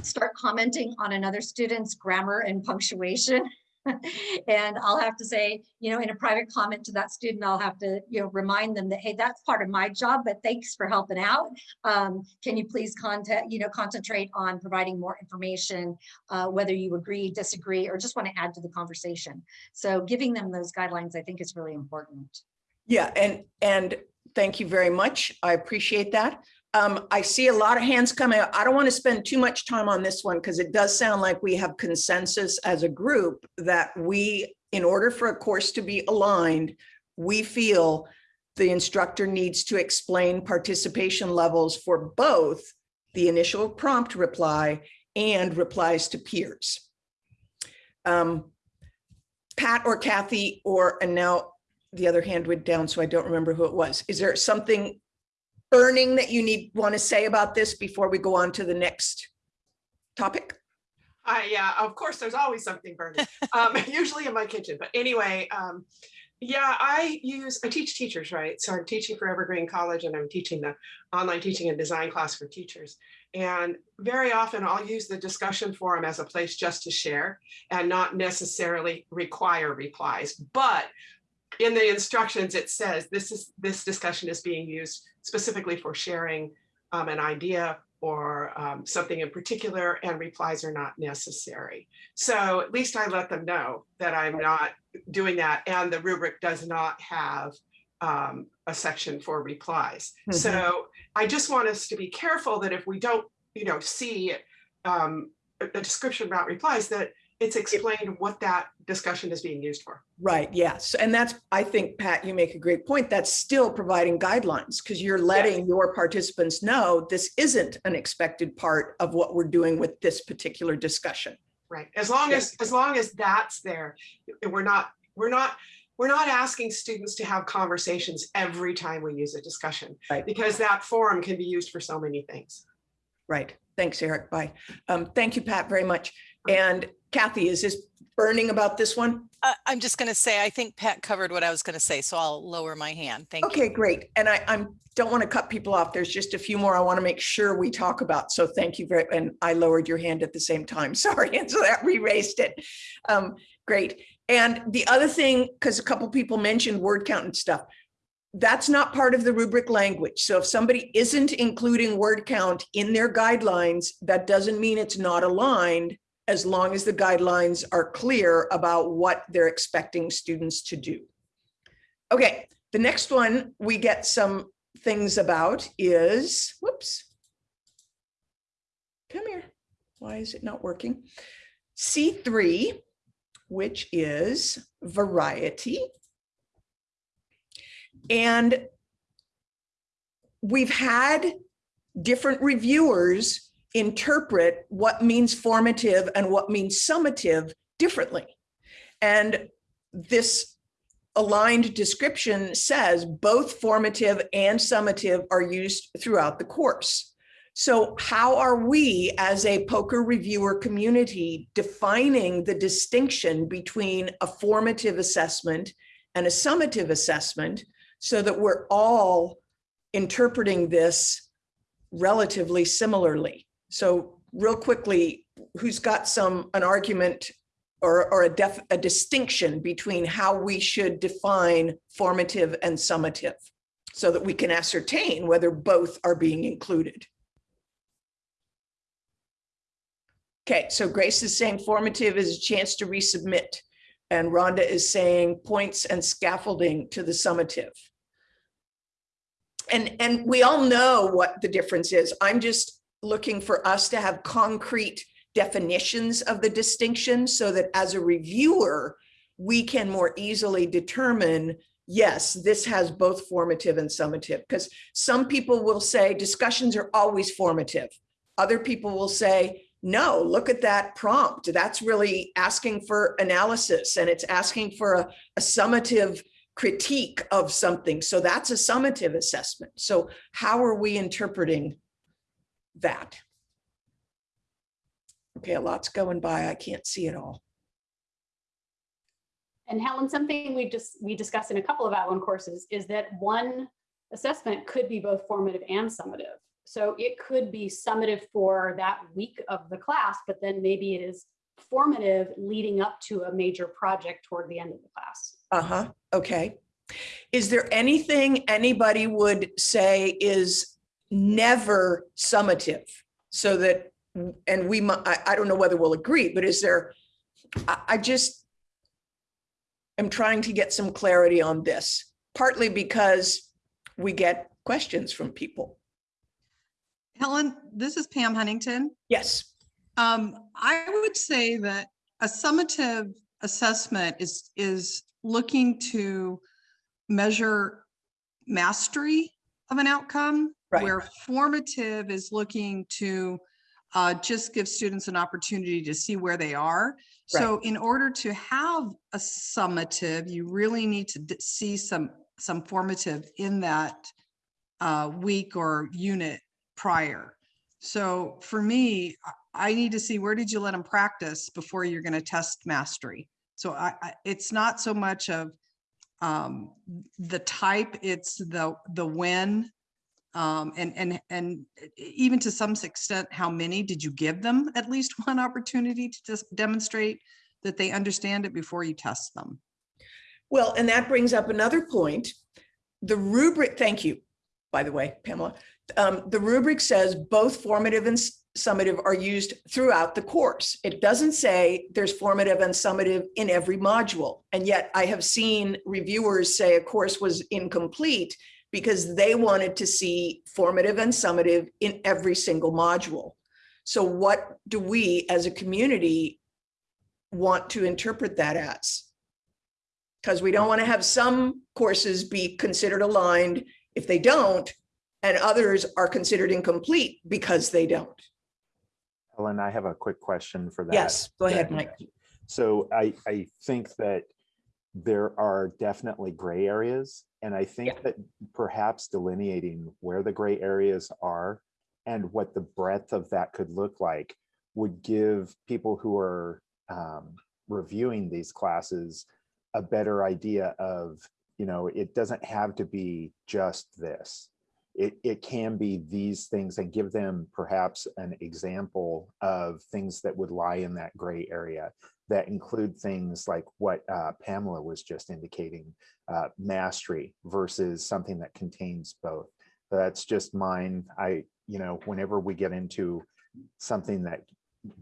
start commenting on another student's grammar and punctuation. and I'll have to say, you know, in a private comment to that student, I'll have to, you know, remind them that, hey, that's part of my job, but thanks for helping out. Um, can you please contact, you know, concentrate on providing more information, uh, whether you agree, disagree, or just want to add to the conversation. So giving them those guidelines, I think is really important. Yeah, and, and thank you very much. I appreciate that. Um, I see a lot of hands coming. I don't want to spend too much time on this one because it does sound like we have consensus as a group that we, in order for a course to be aligned, we feel the instructor needs to explain participation levels for both the initial prompt reply and replies to peers. Um, Pat or Kathy, or, and now the other hand went down, so I don't remember who it was. Is there something burning that you need, want to say about this before we go on to the next topic? Uh, yeah, of course, there's always something burning, um, usually in my kitchen. But anyway, um, yeah, I use, I teach teachers, right? So I'm teaching for Evergreen College and I'm teaching the online teaching and design class for teachers. And very often I'll use the discussion forum as a place just to share and not necessarily require replies. But in the instructions, it says this is this discussion is being used specifically for sharing um, an idea or um, something in particular and replies are not necessary. So at least I let them know that I'm not doing that and the rubric does not have um, a section for replies. Mhm. So I just want us to be careful that if we don't, you know, see um, a description about replies, that it's explained what that discussion is being used for. Right, yes. And that's, I think, Pat, you make a great point. That's still providing guidelines because you're letting your participants know this isn't an expected part of what we're doing with this particular discussion. Right, as long as, as long as that's there, we're not, we're not, we're not asking students to have conversations every time we use a discussion. Right. Because that forum can be used for so many things. Right. Thanks, Eric. Bye. Um, thank you, Pat, very much. And Kathy, is this burning about this one? I- I'm just going to say, I think Pat covered what I was going to say, so I'll lower my hand. Thank you. Okay, great. And I, I'm, don't want to cut people off. There's just a few more I want to make sure we talk about. So thank you very, and I lowered your hand at the same time. Sorry. And so that re-raised it. Um, great. And the other thing, because a couple people mentioned word count and stuff, that's not part of the rubric language. So if somebody isn't including word count in their guidelines, that doesn't mean it's not aligned as long as the guidelines are clear about what they're expecting students to do. Okay, the next one we get some things about is, whoops. Come here. Why is it not working? C3, which is variety. And we've had different reviewers interpret what means formative and what means summative differently. And this aligned description says both formative and summative are used throughout the course. So how are we as a POCR reviewer community defining the distinction between a formative assessment and a summative assessment so that we're all interpreting this relatively similarly? So real quickly, who's got some, an argument or, or a, def, a distinction between how we should define formative and summative so that we can ascertain whether both are being included? Okay, so Grace is saying formative is a chance to resubmit. And Rhonda is saying points and scaffolding to the summative. And, and we all know what the difference is. I'm just looking for us to have concrete definitions of the distinction so that as a reviewer, we can more easily determine, yes, this has both formative and summative. Because some people will say discussions are always formative. Other people will say, no, look at that prompt. That's really asking for analysis and it's asking for a, a summative critique of something. So that's a summative assessment. So how are we interpreting that? Okay, a lot's going by. I can't see it all. And Helen, something we just we discussed in a couple of Outline courses is that one assessment could be both formative and summative. So it could be summative for that week of the class, but then maybe it is formative leading up to a major project toward the end of the class. Uh-huh, okay. Is there anything anybody would say is never summative? So that, and we, I, I don't know whether we'll agree, but is there, I, I just am trying to get some clarity on this, partly because we get questions from people. Helen, this is Pam Huntington. Yes. Um, I would say that a summative assessment is is looking to measure mastery of an outcome, right. where formative is looking to uh, just give students an opportunity to see where they are. So in order to have a summative, you really need to see some some formative in that uh, week or unit prior. So for me, I need to see where did you let them practice before you're going to test mastery. So I, I, it's not so much of um, the type, it's the the when, um, and and and even to some extent, how many did you give them at least one opportunity to just demonstrate that they understand it before you test them. Well, and that brings up another point. The rubric, thank you, by the way, Pamela um, the rubric says both formative and summative are used throughout the course. It doesn't say there's formative and summative in every module. And yet I have seen reviewers say a course was incomplete because they wanted to see formative and summative in every single module. So what do we as a community want to interpret that as? Because we don't want to have some courses be considered aligned. If they don't, and others are considered incomplete because they don't. Helen, I have a quick question for that. Yes, go ahead, Mike. So I, I think that there are definitely gray areas. And I think yeah. that perhaps delineating where the gray areas are and what the breadth of that could look like would give people who are um, reviewing these classes a better idea of, you know, it doesn't have to be just this it, it can be these things and give them perhaps an example of things that would lie in that gray area that include things like what uh, Pamela was just indicating, uh, mastery versus something that contains both. So That's just mine. I, you know, whenever we get into something that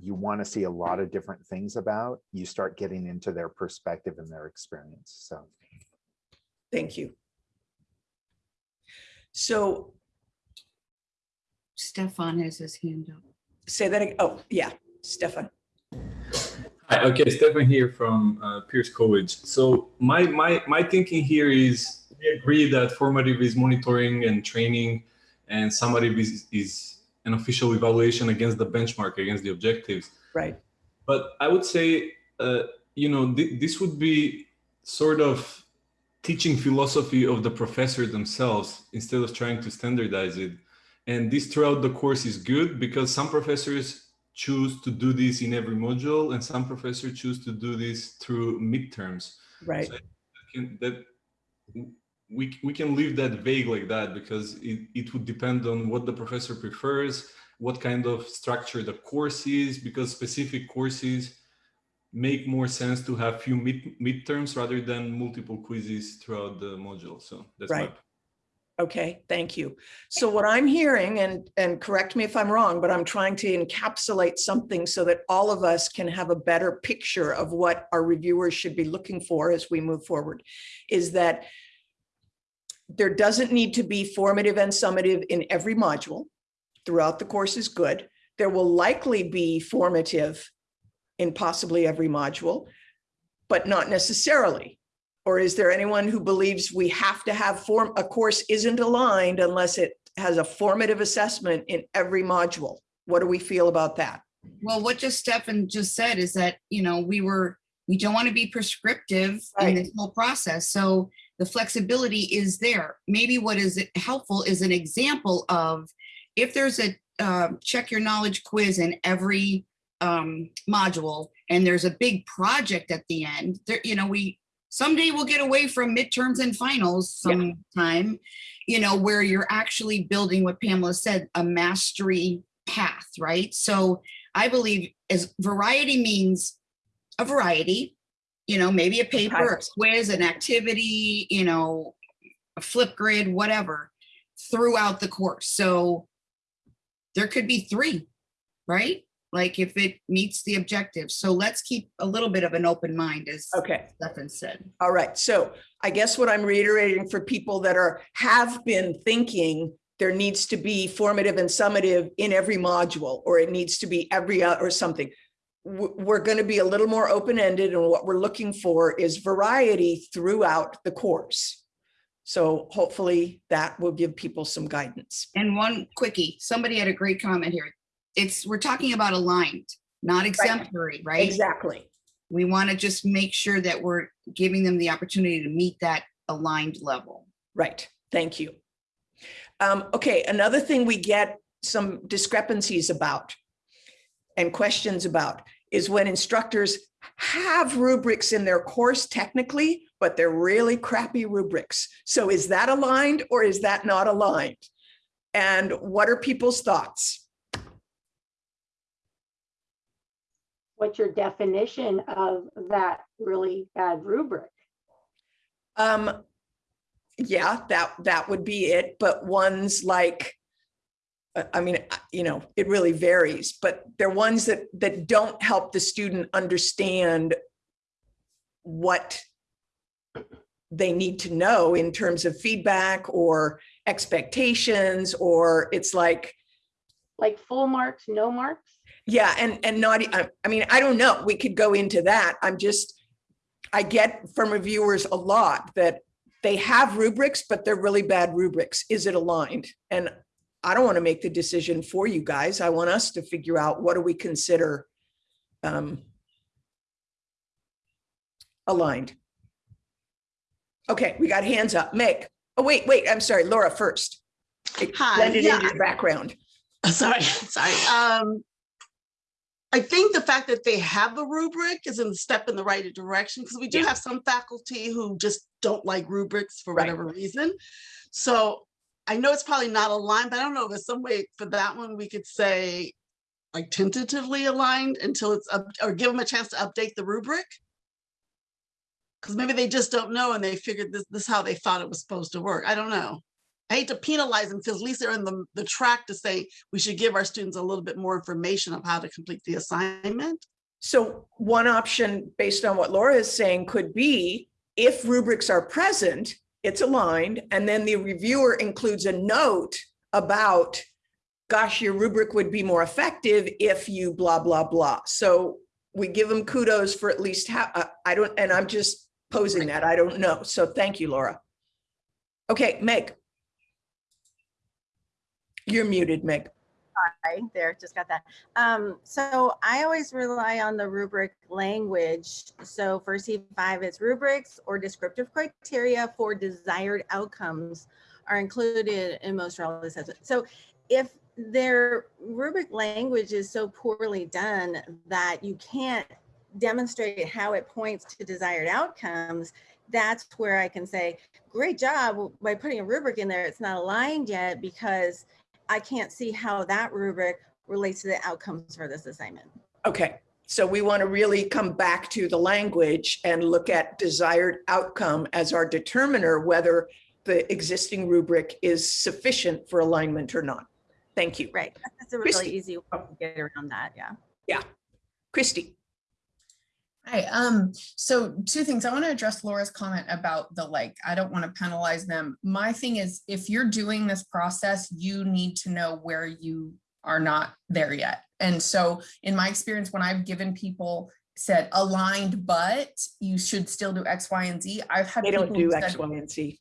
you want to see a lot of different things about, you start getting into their perspective and their experience. So. Thank you. So Stefan has his hand up. Say that again. Oh, yeah, Stefan. Okay, Stefan here from uh, Pierce College. So my, my, my thinking here is we agree that formative is monitoring and training and summative is, is an official evaluation against the benchmark, against the objectives. Right. But I would say, uh, you know, th- this would be sort of teaching philosophy of the professor themselves instead of trying to standardize it. And this throughout the course is good because some professors choose to do this in every module and some professors choose to do this through midterms. Right. So can, that we, we can leave that vague like that because it, it would depend on what the professor prefers, what kind of structure the course is, because specific courses make more sense to have few mid midterms rather than multiple quizzes throughout the module. So that's my Right. Okay, thank you. So what I'm hearing, and, and correct me if I'm wrong, but I'm trying to encapsulate something so that all of us can have a better picture of what our reviewers should be looking for as we move forward, is that there doesn't need to be formative and summative in every module. Throughout the course is good. There will likely be formative in possibly every module, but not necessarily. Or is there anyone who believes we have to have form, a course isn't aligned unless it has a formative assessment in every module? What do we feel about that? Well, what just Stefan just said is that, you know, we were, we don't want to be prescriptive in this whole process. So the flexibility is there. Maybe what is helpful is an example of if there's a uh, check your knowledge quiz in every um, module and there's a big project at the end, there, you know, we someday we'll get away from midterms and finals sometime, you know, where you're actually building what Pamela said, a mastery path, right? So I believe as variety means a variety, you know, maybe a paper, a quiz, an activity, you know, a Flipgrid, whatever, throughout the course. So there could be three, right? Like if it meets the objective. So let's keep a little bit of an open mind as Okay. Stefan said. All right, so I guess what I'm reiterating for people that are, have been thinking there needs to be formative and summative in every module, or it needs to be every, uh, or something. We're going to be a little more open-ended and what we're looking for is variety throughout the course. So hopefully that will give people some guidance. And one quickie, somebody had a great comment here. It's, we're talking about aligned, not exemplary, right? Exactly. We want to just make sure that we're giving them the opportunity to meet that aligned level. Right, thank you. Um, okay, another thing we get some discrepancies about and questions about is when instructors have rubrics in their course technically, but they're really crappy rubrics. So is that aligned or is that not aligned? And what are people's thoughts? What's your definition of that really bad rubric? Um, yeah, that, that would be it, but ones like, I mean, you know, it really varies, but they're ones that, that don't help the student understand what they need to know in terms of feedback or expectations, or it's like, Like full marks, no marks? Yeah, and, and not, I mean, I don't know, we could go into that. I'm just, I get from reviewers a lot that they have rubrics, but they're really bad rubrics. Is it aligned? And I don't want to make the decision for you guys. I want us to figure out what do we consider um, aligned. Okay, we got hands up. Meg. Oh, wait, wait, I'm sorry, Laura first. It Hi, blended yeah, into your background. Sorry, sorry. Um, I think the fact that they have the rubric is a step in the right direction because we do have some faculty who just don't like rubrics for Right. whatever reason. So I know it's probably not aligned, but I don't know if there's some way for that one we could say like tentatively aligned until it's up or give them a chance to update the rubric. Because maybe they just don't know and they figured this, this is how they thought it was supposed to work. I don't know. I hate to penalize them because at least they're in the, the track to say we should give our students a little bit more information of how to complete the assignment. So one option, based on what Laura is saying, could be if rubrics are present, it's aligned, and then the reviewer includes a note about, gosh, your rubric would be more effective if you blah, blah, blah. So we give them kudos for at least how, uh, I don't, and I'm just posing that, I don't know. So thank you, Laura. Okay, Meg. You're muted, Meg. Hi, there, just got that. Um, so I always rely on the rubric language. So for C5, it's rubrics or descriptive criteria for desired outcomes are included in most relevant assessments. So if their rubric language is so poorly done that you can't demonstrate how it points to desired outcomes, that's where I can say, great job by putting a rubric in there. It's not aligned yet because I can't see how that rubric relates to the outcomes for this assignment. Okay, so we want to really come back to the language and look at desired outcome as our determiner whether the existing rubric is sufficient for alignment or not. Thank you. Right, that's a really Christy. easy way to get around that, yeah. Yeah. Christy. Hi, um, so two things. I want to address Laura's comment about the like, I don't want to penalize them. My thing is, if you're doing this process, you need to know where you are not there yet. And so in my experience, when I've given people said aligned, but you should still do X, Y, and Z, I've had They don't people do who X, said- Y, and Z.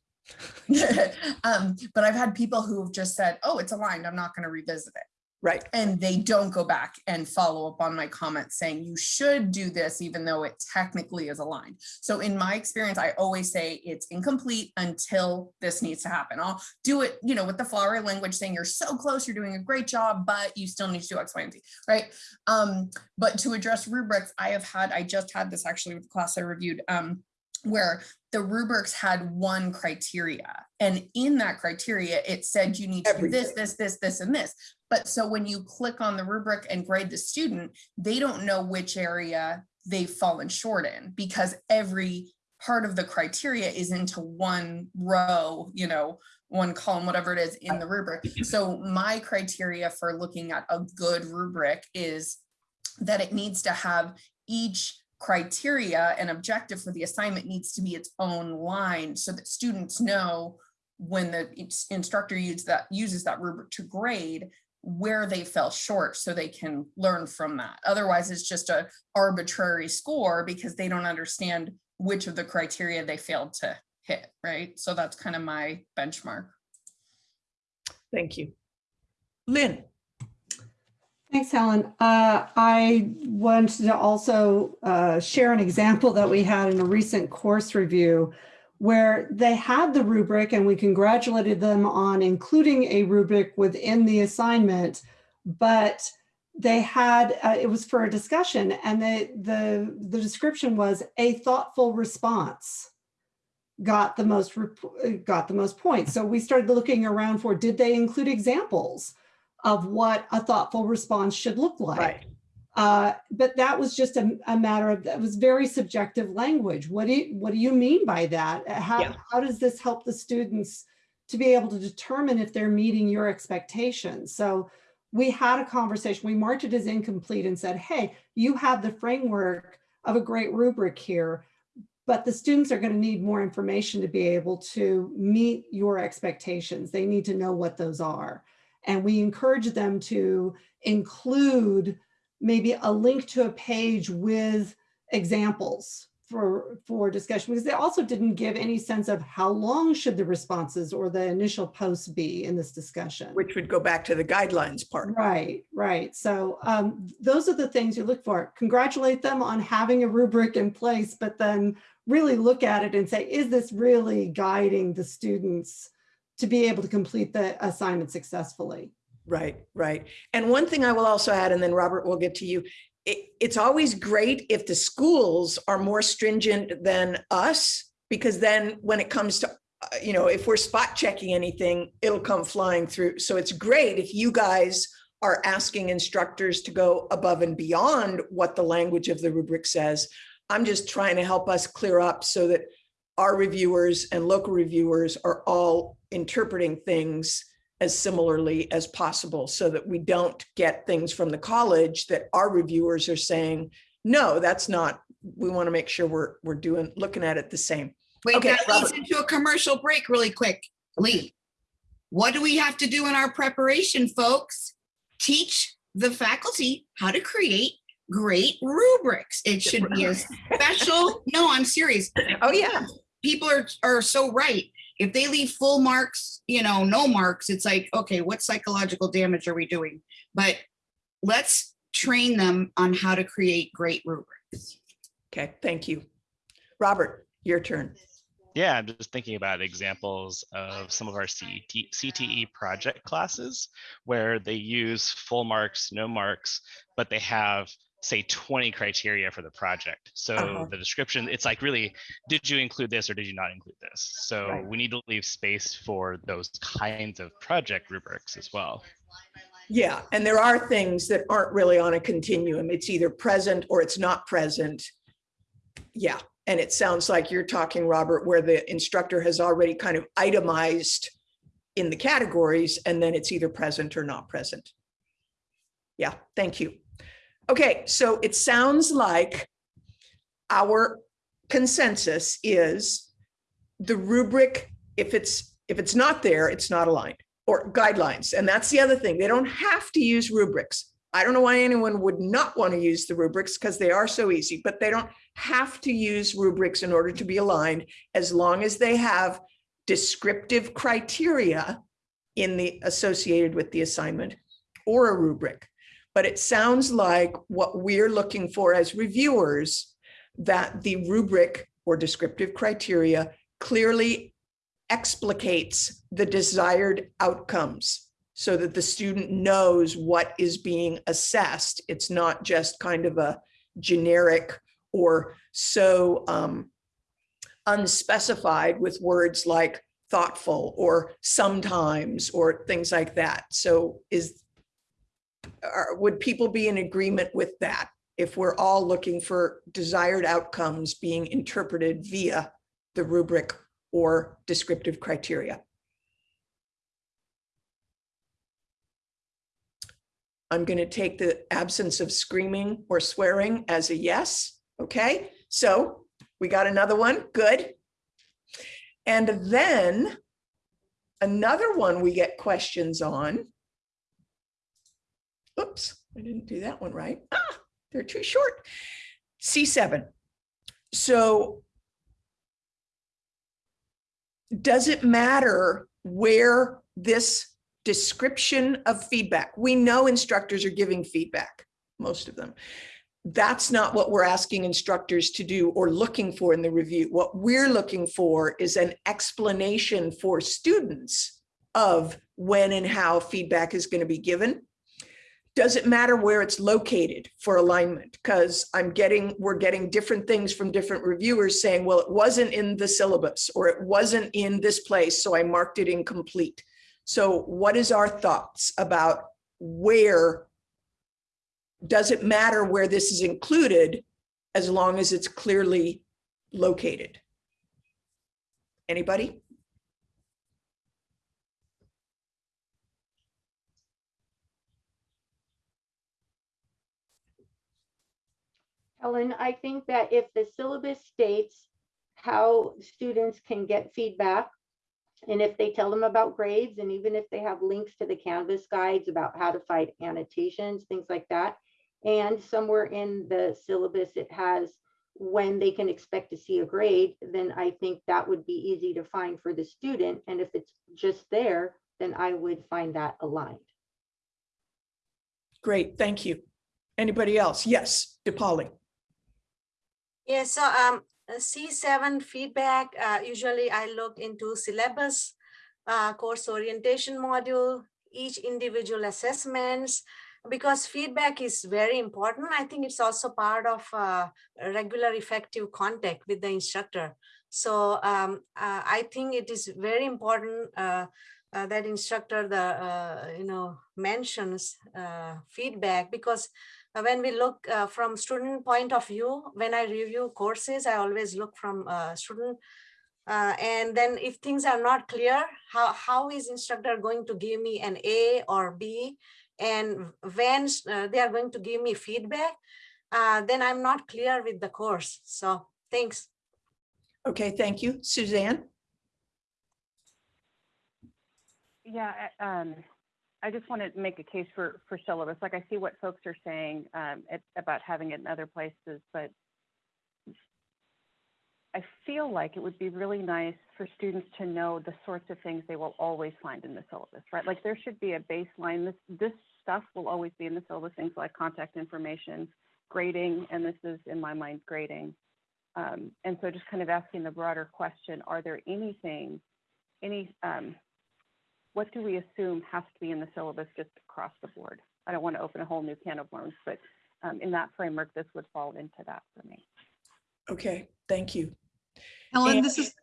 um, but I've had people who have just said, oh, it's aligned, I'm not going to revisit it. Right. And they don't go back and follow up on my comments saying you should do this, even though it technically is aligned. So in my experience, I always say it's incomplete until this needs to happen. I'll do it, you know, with the flowery language saying you're so close, you're doing a great job, but you still need to do X, Y, and Z, right? Um, but to address rubrics, I have had, I just had this actually with the class I reviewed, um, where the rubrics had one criteria. And in that criteria, it said you need to do this, this, this, this, and this. But so when you click on the rubric and grade the student, they don't know which area they've fallen short in because every part of the criteria is into one row, you know, one column, whatever it is in the rubric. So my criteria for looking at a good rubric is that it needs to have each criteria and objective for the assignment needs to be its own line so that students know when the instructor uses that uses that rubric to grade where they fell short so they can learn from that. Otherwise, it's just a arbitrary score because they don't understand which of the criteria they failed to hit, right? So that's kind of my benchmark. Thank you. Lynn. Thanks, Helen. Uh, I wanted to also uh, share an example that we had in a recent course review where they had the rubric and we congratulated them on including a rubric within the assignment, but they had, uh, it was for a discussion and the, the, the description was a thoughtful response got the most, uh, got the most points. So we started looking around for, did they include examples? of what a thoughtful response should look like. Right. Uh, but that was just a, a matter of that was very subjective language. What do you, what do you mean by that? Uh, How, Yeah. how does this help the students to be able to determine if they're meeting your expectations? So we had a conversation, we marked it as incomplete and said, hey, you have the framework of a great rubric here, but the students are going to need more information to be able to meet your expectations. They need to know what those are. And we encourage them to include maybe a link to a page with examples for, for discussion, because they also didn't give any sense of how long should the responses or the initial posts be in this discussion. Which would go back to the guidelines part. Right, right. So um, those are the things you look for. Congratulate them on having a rubric in place, but then really look at it and say, is this really guiding the students to be able to complete the assignment successfully? Right, right. And one thing I will also add, and then Robert, we'll get to you. It, it's always great if the schools are more stringent than us, because then when it comes to, uh, you know, if we're spot checking anything, it'll come flying through. So it's great if you guys are asking instructors to go above and beyond what the language of the rubric says. I'm just trying to help us clear up so that our reviewers and local reviewers are all interpreting things as similarly as possible so that we don't get things from the college that our reviewers are saying, no, that's not, we want to make sure we're, we're doing, looking at it the same. Wait, Okay, that leads into a commercial break really quick. Lee, what do we have to do in our preparation, folks? Teach the faculty how to create great rubrics. It should be a special, no, I'm serious. Oh, yeah. People are, are so right. If they leave full marks, you know, no marks, it's like, okay, what psychological damage are we doing? But let's train them on how to create great rubrics. Okay, thank you. Robert, your turn. Yeah, I'm just thinking about examples of some of our CT, CTE project classes where they use full marks, no marks, but they have say 20 criteria for the project. So Uh-huh. the description, it's like really, did you include this or did you not include this? So Right. we need to leave space for those kinds of project rubrics as well. Yeah, and there are things that aren't really on a continuum. It's either present or it's not present. Yeah, and it sounds like you're talking, Robert, where the instructor has already kind of itemized in the categories and then it's either present or not present. Yeah, thank you. Okay, so it sounds like our consensus is the rubric, if it's, if it's not there, it's not aligned or guidelines. And that's the other thing. They don't have to use rubrics. I don't know why anyone would not want to use the rubrics because they are so easy, but they don't have to use rubrics in order to be aligned as long as they have descriptive criteria in the associated with the assignment or a rubric. But it sounds like what we're looking for as reviewers, that the rubric or descriptive criteria clearly explicates the desired outcomes so that the student knows what is being assessed. It's not just kind of a generic or so um, unspecified with words like thoughtful or sometimes or things like that. So is, are, would people be in agreement with that? If we're all looking for desired outcomes being interpreted via the rubric or descriptive criteria? I'm going to take the absence of screaming or swearing as a yes. Okay, so we got another one. Good. And then another one we get questions on. Oops, I didn't do that one right. Ah, they're too short. C7. So does it matter where this description of feedback, we know instructors are giving feedback, most of them. That's not what we're asking instructors to do or looking for in the review. What we're looking for is an explanation for students of when and how feedback is going to be given. Does it matter where it's located for alignment? Because I'm getting, we're getting different things from different reviewers saying, well, it wasn't in the syllabus or it wasn't in this place, so I marked it incomplete. So what is our thoughts about where, does it matter where this is included as long as it's clearly located? Anybody? Helen, I think that if the syllabus states how students can get feedback, and if they tell them about grades, and even if they have links to the Canvas guides about how to find annotations, things like that, and somewhere in the syllabus it has when they can expect to see a grade, then I think that would be easy to find for the student. And if it's just there, then I would find that aligned. Great, thank you. Anybody else? Yes, DePauli. Yeah, so um, uh, C7 feedback, uh, usually I look into syllabus, uh, course orientation module, each individual assessments, because feedback is very important. I think it's also part of uh, regular effective contact with the instructor. So um, uh, I think it is very important uh, uh, that instructor the uh, you know mentions uh, feedback because when we look uh, from student point of view, when I review courses, I always look from uh, student. Uh, and then if things are not clear, how, how is instructor going to give me an A or B? And when uh, they are going to give me feedback, uh, then I'm not clear with the course. So thanks. Okay, thank you. Suzanne? Yeah, um, I just want to make a case for, for syllabus. Like I see what folks are saying um, it, about having it in other places, but I feel like it would be really nice for students to know the sorts of things they will always find in the syllabus, right? Like there should be a baseline. This this stuff will always be in the syllabus. Things like contact information, grading, and this is in my mind grading. Um, and so just kind of asking the broader question: Are there anything, any um, what do we assume has to be in the syllabus just across the board? I don't want to open a whole new can of worms, but um, in that framework, this would fall into that for me. Okay, thank you. Helen, And- this is,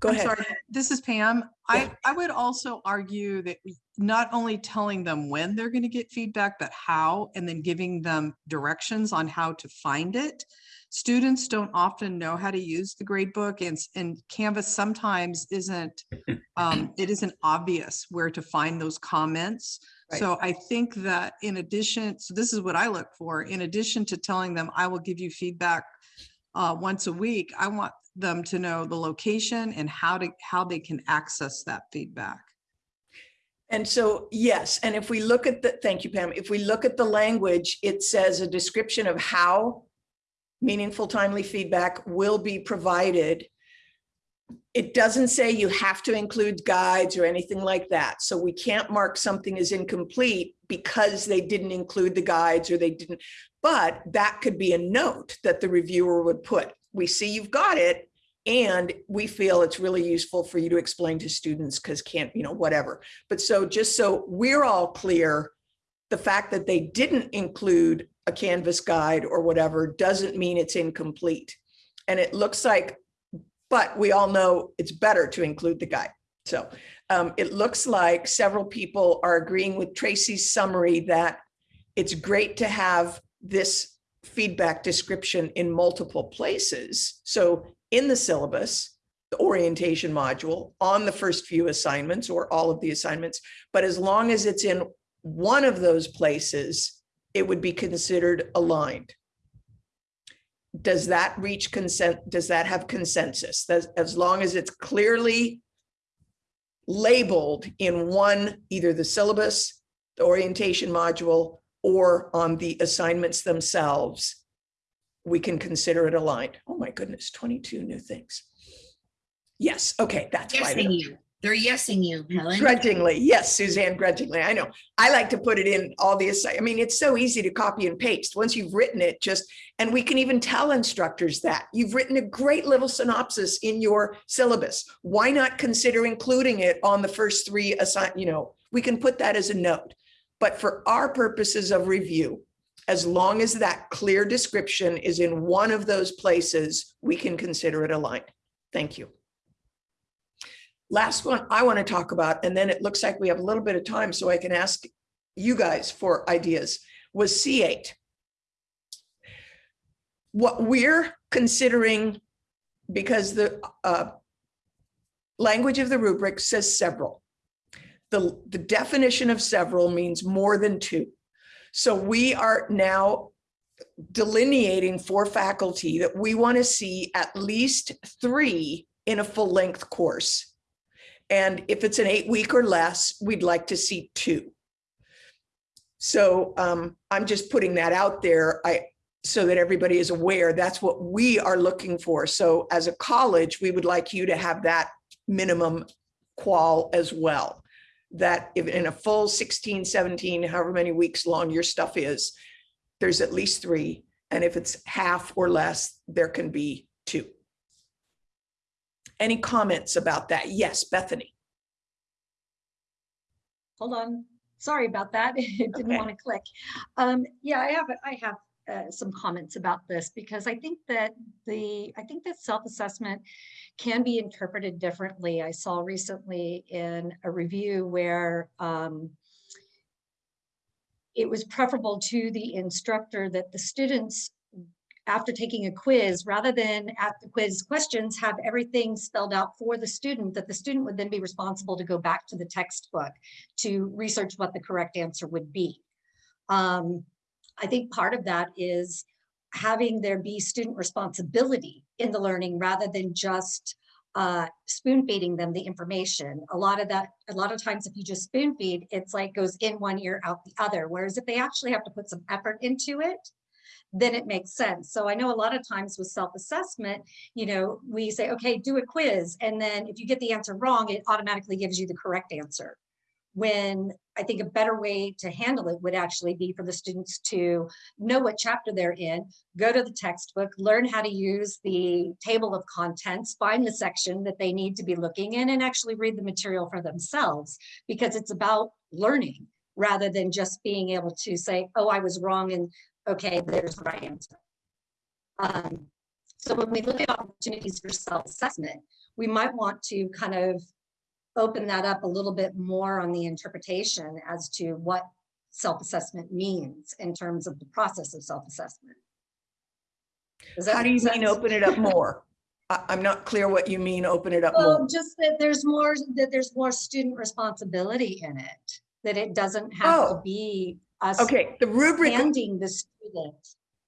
Go I'm ahead. sorry, this is Pam. I, I would also argue that not only telling them when they're going to get feedback, but how, and then giving them directions on how to find it. Students don't often know how to use the gradebook, and, and Canvas sometimes isn't, um, it isn't obvious where to find those comments. Right. So I think that in addition, so this is what I look for, in addition to telling them, I will give you feedback uh, once a week, I want them to know the location and how to, how they can access that feedback. And so, yes, and if we look at the, thank you, Pam, if we look at the language, it says a description of how meaningful timely feedback will be provided. It doesn't say you have to include guides or anything like that. So we can't mark something as incomplete because they didn't include the guides or they didn't. But that could be a note that the reviewer would put. We see you've got it and we feel it's really useful for you to explain to students because can't, you know, whatever. But so just so we're all clear, the fact that they didn't include a Canvas guide or whatever doesn't mean it's incomplete. And it looks like, but we all know it's better to include the guide. So um, it looks like several people are agreeing with Tracy's summary that it's great to have this feedback description in multiple places. So in the syllabus, the orientation module, on the first few assignments or all of the assignments, but as long as it's in one of those places, it would be considered aligned. Does that reach consent? Does that have consensus? That as long as it's clearly labeled in one, either the syllabus, the orientation module, or on the assignments themselves, we can consider it aligned. Oh my goodness, 22 new things. Yes, okay, that's right. You. They're yesing you, Helen. Grudgingly, yes, Suzanne, grudgingly, I know. I like to put it in all the, I mean, it's so easy to copy and paste. Once you've written it, just, and we can even tell instructors that. You've written a great little synopsis in your syllabus. Why not consider including it on the first three assign, you know, we can put that as a note. But for our purposes of review, as long as that clear description is in one of those places, we can consider it aligned. Thank you. Last one I want to talk about, and then it looks like we have a little bit of time, so I can ask you guys for ideas, was C8. What we're considering, because the uh, language of the rubric says several. The, the definition of several means more than two. So we are now delineating for faculty that we want to see at least three in a full length course. And if it's an eight week or less, we'd like to see two. So um, I'm just putting that out there. I, so that everybody is aware, that's what we are looking for. So as a college, we would like you to have that minimum qual as well. That if in a full 16, 17, however many weeks long your stuff is, there's at least three. And if it's half or less, there can be two. Any comments about that? Yes, Bethany. Hold on. Sorry about that. It didn't want to click. Um, yeah, I have, I have uh, some comments about this because I think that the, I think that self-assessment can be interpreted differently. I saw recently in a review where um, it was preferable to the instructor that the students after taking a quiz, rather than at the quiz questions, have everything spelled out for the student, that the student would then be responsible to go back to the textbook to research what the correct answer would be. Um, I think part of that is having there be student responsibility in the learning rather than just uh, spoon feeding them the information. A lot of that, a lot of times if you just spoon feed, it's like goes in one ear, out the other. Whereas if they actually have to put some effort into it, then it makes sense. So I know a lot of times with self-assessment, you know, we say, okay, do a quiz. And then if you get the answer wrong, it automatically gives you the correct answer. When I think a better way to handle it would actually be for the students to know what chapter they're in, go to the textbook, learn how to use the table of contents, find the section that they need to be looking in and actually read the material for themselves because it's about learning rather than just being able to say, oh, I was wrong and okay, there's the right answer. Um, so when we look at opportunities for self-assessment, we might want to kind of open that up a little bit more on the interpretation as to what self-assessment means in terms of the process of self-assessment. How do you mean open it up more? I, I'm not clear what you mean, open it up Well, more. just that there's more, that there's more student responsibility in it, that it doesn't have to Oh. be us Okay, the rubric. handing the student.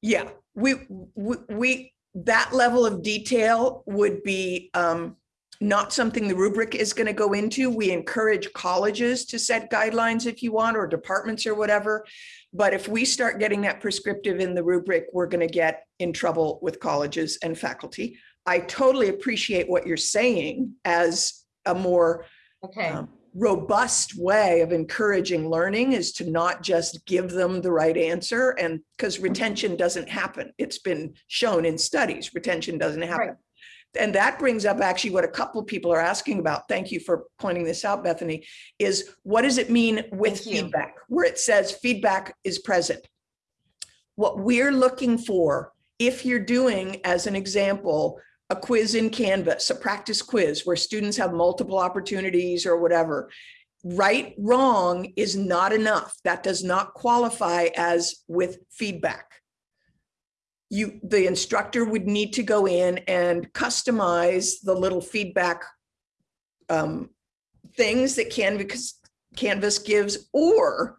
Yeah, we, we, we, that level of detail would be um, not something the rubric is going to go into. We encourage colleges to set guidelines if you want, or departments or whatever. But if we start getting that prescriptive in the rubric, we're going to get in trouble with colleges and faculty. I totally appreciate what you're saying as a more Okay. um, robust way of encouraging learning is to not just give them the right answer and because retention doesn't happen. It's been shown in studies, retention doesn't happen. And that brings up actually what a couple people are asking about. Thank you for pointing this out, Bethany, is what does it mean with feedback? Where it says feedback is present. What we're looking for, if you're doing, as an example, a quiz in Canvas, a practice quiz where students have multiple opportunities or whatever, right, wrong is not enough. That does not qualify as with feedback. You, the instructor would need to go in and customize the little feedback um, things that Canvas, Canvas gives, or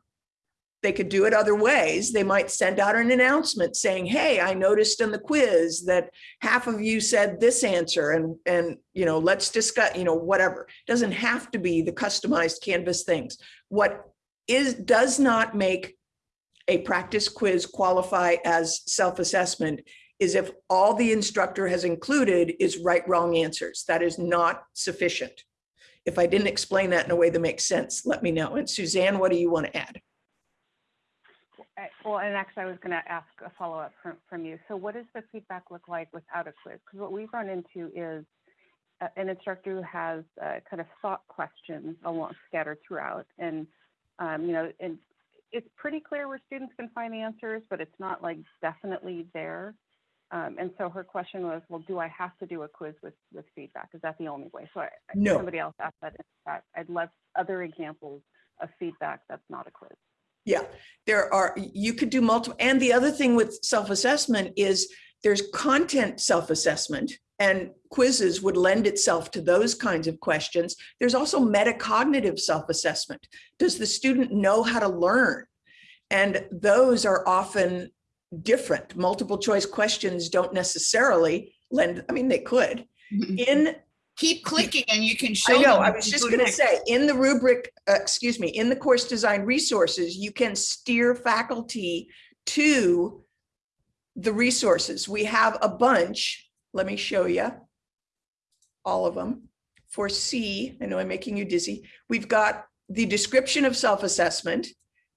they could do it other ways. They might send out an announcement saying, hey, I noticed in the quiz that half of you said this answer and, and, you know, let's discuss, you know, whatever. Doesn't have to be the customized Canvas things. What is, does not make a practice quiz qualify as self-assessment is if all the instructor has included is right, wrong answers. That is not sufficient. If I didn't explain that in a way that makes sense, let me know. And Suzanne, what do you want to add? Uh, Well, and actually, I was going to ask a follow-up from, from you. So what does the feedback look like without a quiz? Because what we've run into is uh, an instructor who has uh, kind of thought questions along scattered throughout. And, um, you know, and it's pretty clear where students can find answers, but it's not like definitely there. Um, and so her question was, well, do I have to do a quiz with, with feedback? Is that the only way? So I, No. somebody else asked that. in chat. I'd love other examples of feedback that's not a quiz. Yeah, there are, you could do multiple, and the other thing with self-assessment is there's content self-assessment and quizzes would lend itself to those kinds of questions. There's also metacognitive self-assessment. Does the student know how to learn? And those are often different. Multiple choice questions don't necessarily lend, I mean, they could. In Keep clicking and you can show I know, I was just gonna next. say, in the rubric, uh, excuse me, in the course design resources, you can steer faculty to the resources. We have a bunch. Let me show you all of them. For C, I know I'm making you dizzy. We've got the description of self-assessment.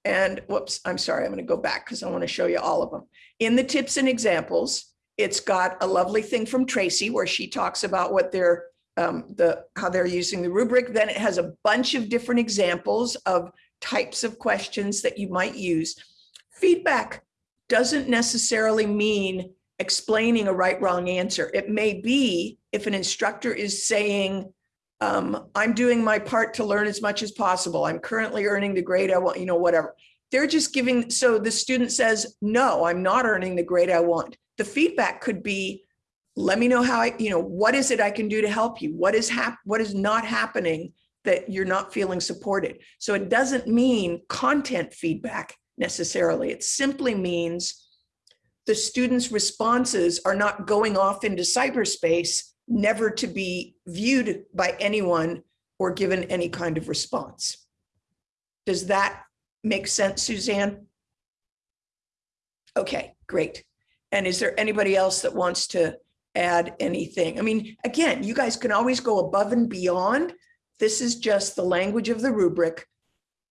And whoops, I'm sorry, I'm gonna go back because I want to show you all of them. In the tips and examples, it's got a lovely thing from Tracy where she talks about what they're um, the, how they're using the rubric. Then it has a bunch of different examples of types of questions that you might use. Feedback doesn't necessarily mean explaining a right, wrong answer. It may be if an instructor is saying, um, I'm doing my part to learn as much as possible. I'm currently earning the grade I want, you know, whatever. They're just giving, so the student says, no, I'm not earning the grade I want. The feedback could be, let me know how I, you know, what is it I can do to help you? What is hap, what is not happening that you're not feeling supported? So it doesn't mean content feedback necessarily. It simply means the students' responses are not going off into cyberspace, never to be viewed by anyone or given any kind of response. Does that make sense, Suzanne? Okay, great. And is there anybody else that wants to add anything? I mean, again, you guys can always go above and beyond. This is just the language of the rubric.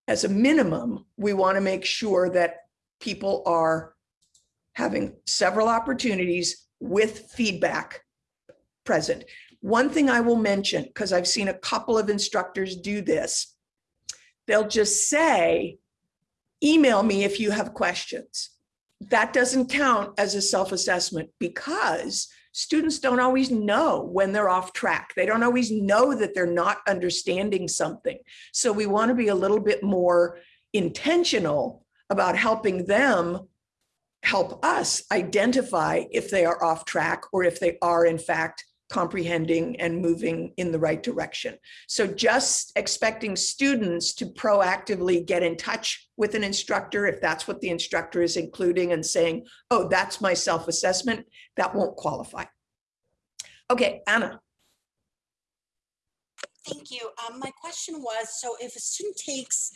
As a minimum, we want to make sure that people are having several opportunities with feedback present. One thing I will mention, because I've seen a couple of instructors do this, they'll just say, email me if you have questions. That doesn't count as a self-assessment because students don't always know when they're off track. They don't always know that they're not understanding something. So we want to be a little bit more intentional about helping them help us identify if they are off track or if they are in fact comprehending and moving in the right direction. So just expecting students to proactively get in touch with an instructor, if that's what the instructor is including and saying, oh, that's my self-assessment, that won't qualify. Okay, Anna. Thank you. Um, my question was, so if a student takes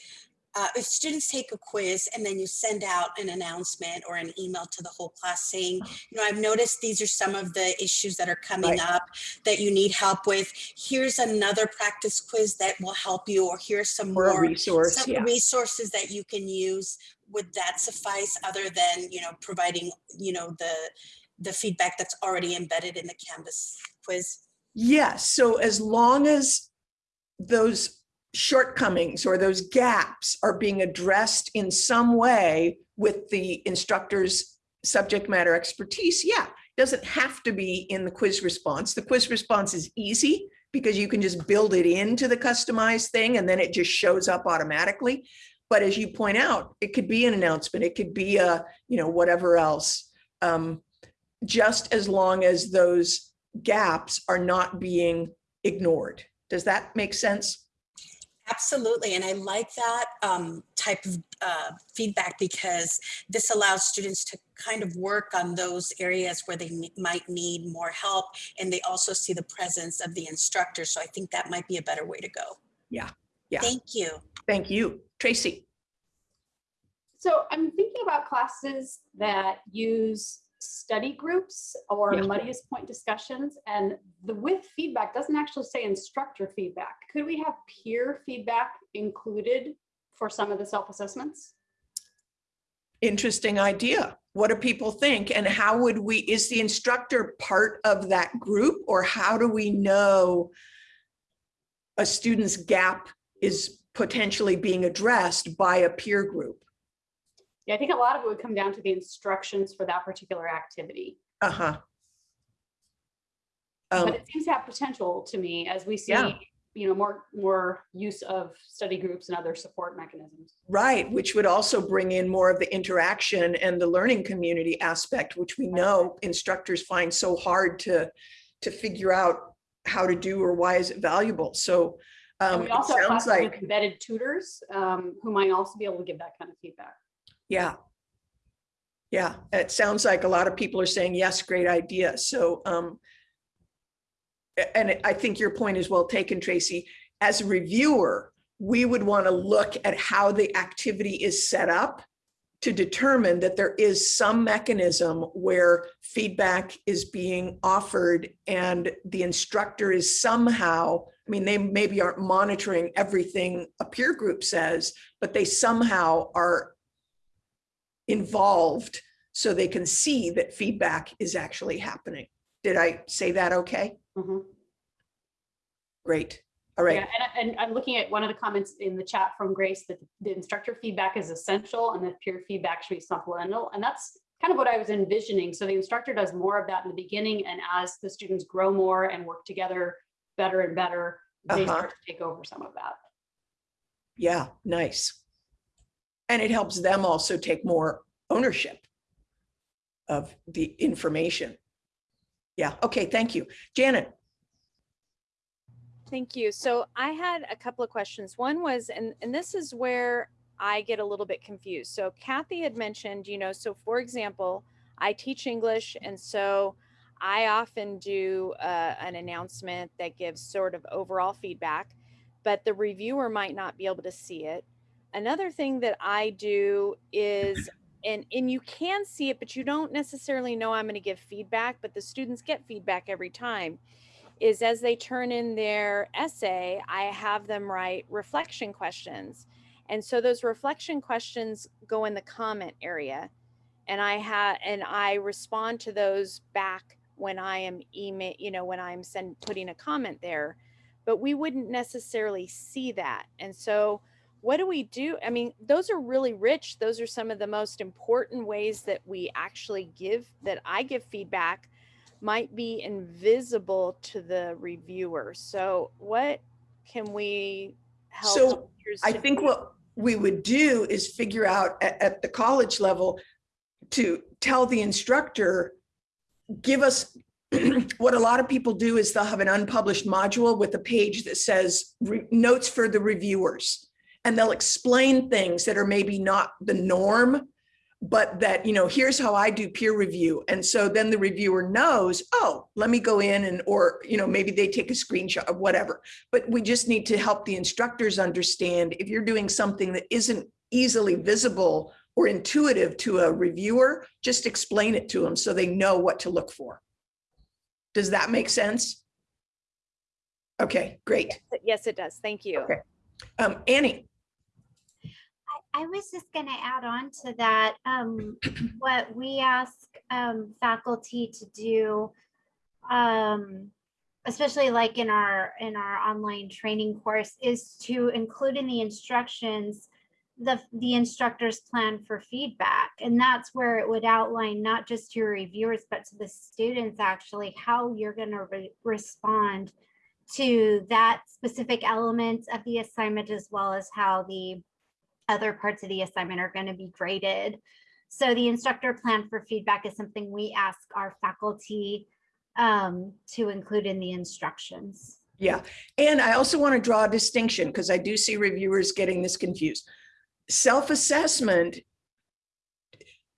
uh, if students take a quiz and then you send out an announcement or an email to the whole class saying, you know, I've noticed these are some of the issues that are coming Right. up that you need help with. Here's another practice quiz that will help you, or here's some Or more resource, some yeah. resources that you can use. Would that suffice other than, you know, providing, you know, the the feedback that's already embedded in the Canvas quiz? Yes, so as long as those shortcomings or those gaps are being addressed in some way with the instructor's subject matter expertise, yeah, doesn't have to be in the quiz response. The quiz response is easy because you can just build it into the customized thing and then it just shows up automatically. But as you point out, it could be an announcement, it could be a, you know, whatever else. Um, just as long as those gaps are not being ignored. Does that make sense? Absolutely, and I like that um, type of uh, feedback because this allows students to kind of work on those areas where they ne- might need more help, and they also see the presence of the instructor. So I think that might be a better way to go. Yeah, yeah. Thank you. Thank you. Tracy? So I'm thinking about classes that use study groups or Yeah. muddiest point discussions and the with feedback doesn't actually say instructor feedback. Could we have peer feedback included for some of the self-assessments? Interesting idea. What do people think? And how would we, is the instructor part of that group? Or how do we know a student's gap is potentially being addressed by a peer group? Yeah, I think a lot of it would come down to the instructions for that particular activity. Uh-huh. Um, But it seems to have potential to me as we see, Yeah. you know, more, more use of study groups and other support mechanisms. Right, which would also bring in more of the interaction and the learning community aspect, which we know instructors find so hard to, to figure out how to do or why is it valuable. So And um, we also have sounds like, embedded tutors um, who might also be able to give that kind of feedback. Yeah. Yeah, it sounds like a lot of people are saying, yes, great idea. So um, and I think your point is well taken, Tracy. As a reviewer, we would want to look at how the activity is set up to determine that there is some mechanism where feedback is being offered and the instructor is somehow, I mean, they maybe aren't monitoring everything a peer group says, but they somehow are involved so they can see that feedback is actually happening. Did I say that okay? Mhm. Great. All right. Yeah, and, and I'm looking at one of the comments in the chat from Grace that the instructor feedback is essential and that peer feedback should be supplemental. And that's kind of what I was envisioning. So the instructor does more of that in the beginning and as the students grow more and work together better and better, they Uh-huh. start to take over some of that. Yeah, nice. And it helps them also take more ownership of the information. Yeah, okay, thank you. Janet, Thank you. So I had a couple of questions. One was, and, and this is where I get a little bit confused. So Kathy had mentioned, you know, so for example, I teach English, and so I often do uh, an announcement that gives sort of overall feedback, but the reviewer might not be able to see it. Another thing that I do is and and you can see it but you don't necessarily know i'm going to give feedback but the students get feedback every time is as they turn in their essay i have them write reflection questions. And so those reflection questions go in the comment area and i have and i respond to those back when i am email you know when i'm send putting a comment there. But we wouldn't necessarily see that. And so what do we do? I mean, those are really rich. Those are some of the most important ways that we actually give, that I give feedback, might be invisible to the reviewer. So, what can we help? So I think what we would do is figure out at, at the college level to tell the instructor, give us, what a lot of people do is they'll have an unpublished module with a page that says notes for the reviewers. And they'll explain things that are maybe not the norm, but that, you know, here's how I do peer review. And so then the reviewer knows, oh, let me go in and, or, you know, maybe they take a screenshot of whatever. But we just need to help the instructors understand if you're doing something that isn't easily visible or intuitive to a reviewer, just explain it to them so they know what to look for. Does that make sense? Okay, great. Yes, it does. Thank you. Okay. Um, Annie, I was just going to add on to that. Um, what we ask um, faculty to do, um, especially like in our in our online training course, is to include in the instructions the the instructor's plan for feedback, and that's where it would outline not just to your reviewers but to the students actually how you're going to re- respond to that specific element of the assignment as well as how the other parts of the assignment are going to be graded. So the instructor plan for feedback is something we ask our faculty um, to include in the instructions. Yeah, and I also want to draw a distinction because I do see reviewers getting this confused. Self-assessment,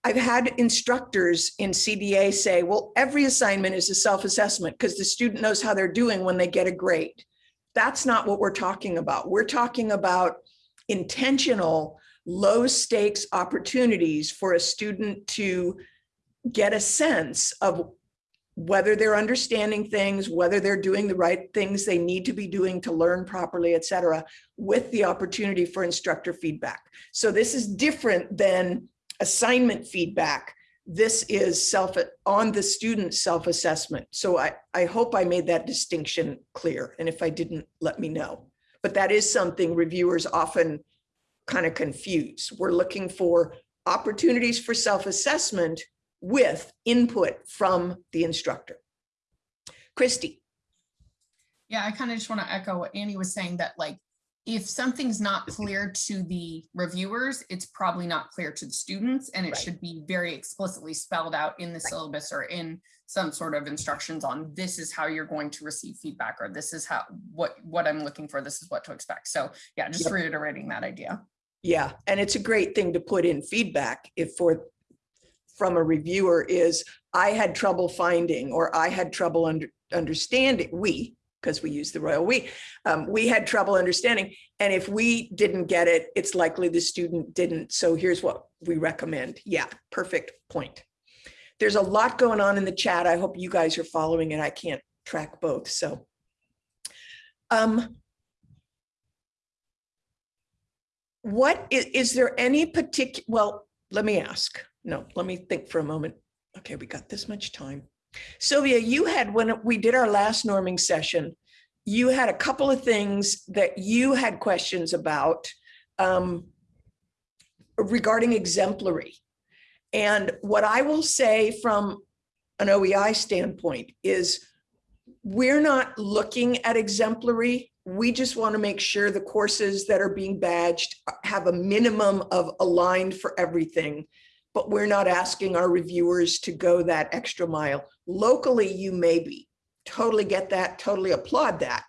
I've had instructors in CDA say, well, every assignment is a self-assessment because the student knows how they're doing when they get a grade. That's not what we're talking about. We're talking about intentional, low stakes opportunities for a student to get a sense of whether they're understanding things, whether they're doing the right things they need to be doing to learn properly, et cetera, with the opportunity for instructor feedback. So this is different than assignment feedback. This is self on the student self-assessment. So I, I hope I made that distinction clear. And if I didn't, let me know. But that is something reviewers often kind of confuse. We're looking for opportunities for self-assessment with input from the instructor. Christy. Yeah, I kind of just want to echo what Annie was saying that like, if something's not clear to the reviewers, it's probably not clear to the students and it Right. should be very explicitly spelled out in the syllabus or in some sort of instructions on this is how you're going to receive feedback or this is how, what, what I'm looking for, this is what to expect. So yeah, just Yep. reiterating that idea. Yeah, and it's a great thing to put in feedback if for, from a reviewer is, I had trouble finding, or I had trouble under, understanding, we, because we use the royal we, um, we had trouble understanding. And if we didn't get it, it's likely the student didn't. So here's what we recommend. Yeah, perfect point. There's a lot going on in the chat. I hope you guys are following it. I can't track both, so. Um, what is, is there any particular, well, let me ask. No, let me think for a moment. Okay, we got this much time. Sylvia, you had, when we did our last norming session, you had a couple of things that you had questions about um, regarding exemplary. And what I will say from an OEI standpoint is we're not looking at exemplary. We just want to make sure the courses that are being badged have a minimum of aligned for everything. But we're not asking our reviewers to go that extra mile. Locally, you may be. Totally get that, totally applaud that.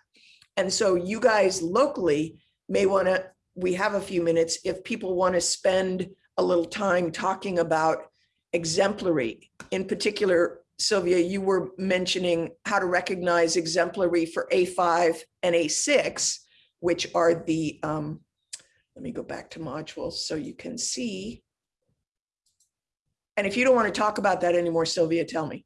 And so you guys locally may want to, we have a few minutes, if people want to spend a little time talking about exemplary. In particular, Sylvia, you were mentioning how to recognize exemplary for A5 and A6, which are the, um, let me go back to modules so you can see. And if you don't want to talk about that anymore, Sylvia, tell me.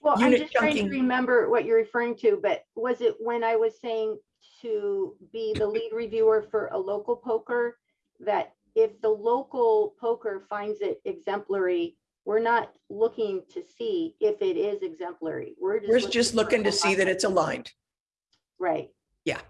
Well, I'm Unit just trying to remember what you're referring to, but was it when I was saying to be the lead reviewer for a local POCR? That if the local POCR finds it exemplary, we're not looking to see if it is exemplary. We're just. We're just looking to see that it's aligned. Right. Yeah.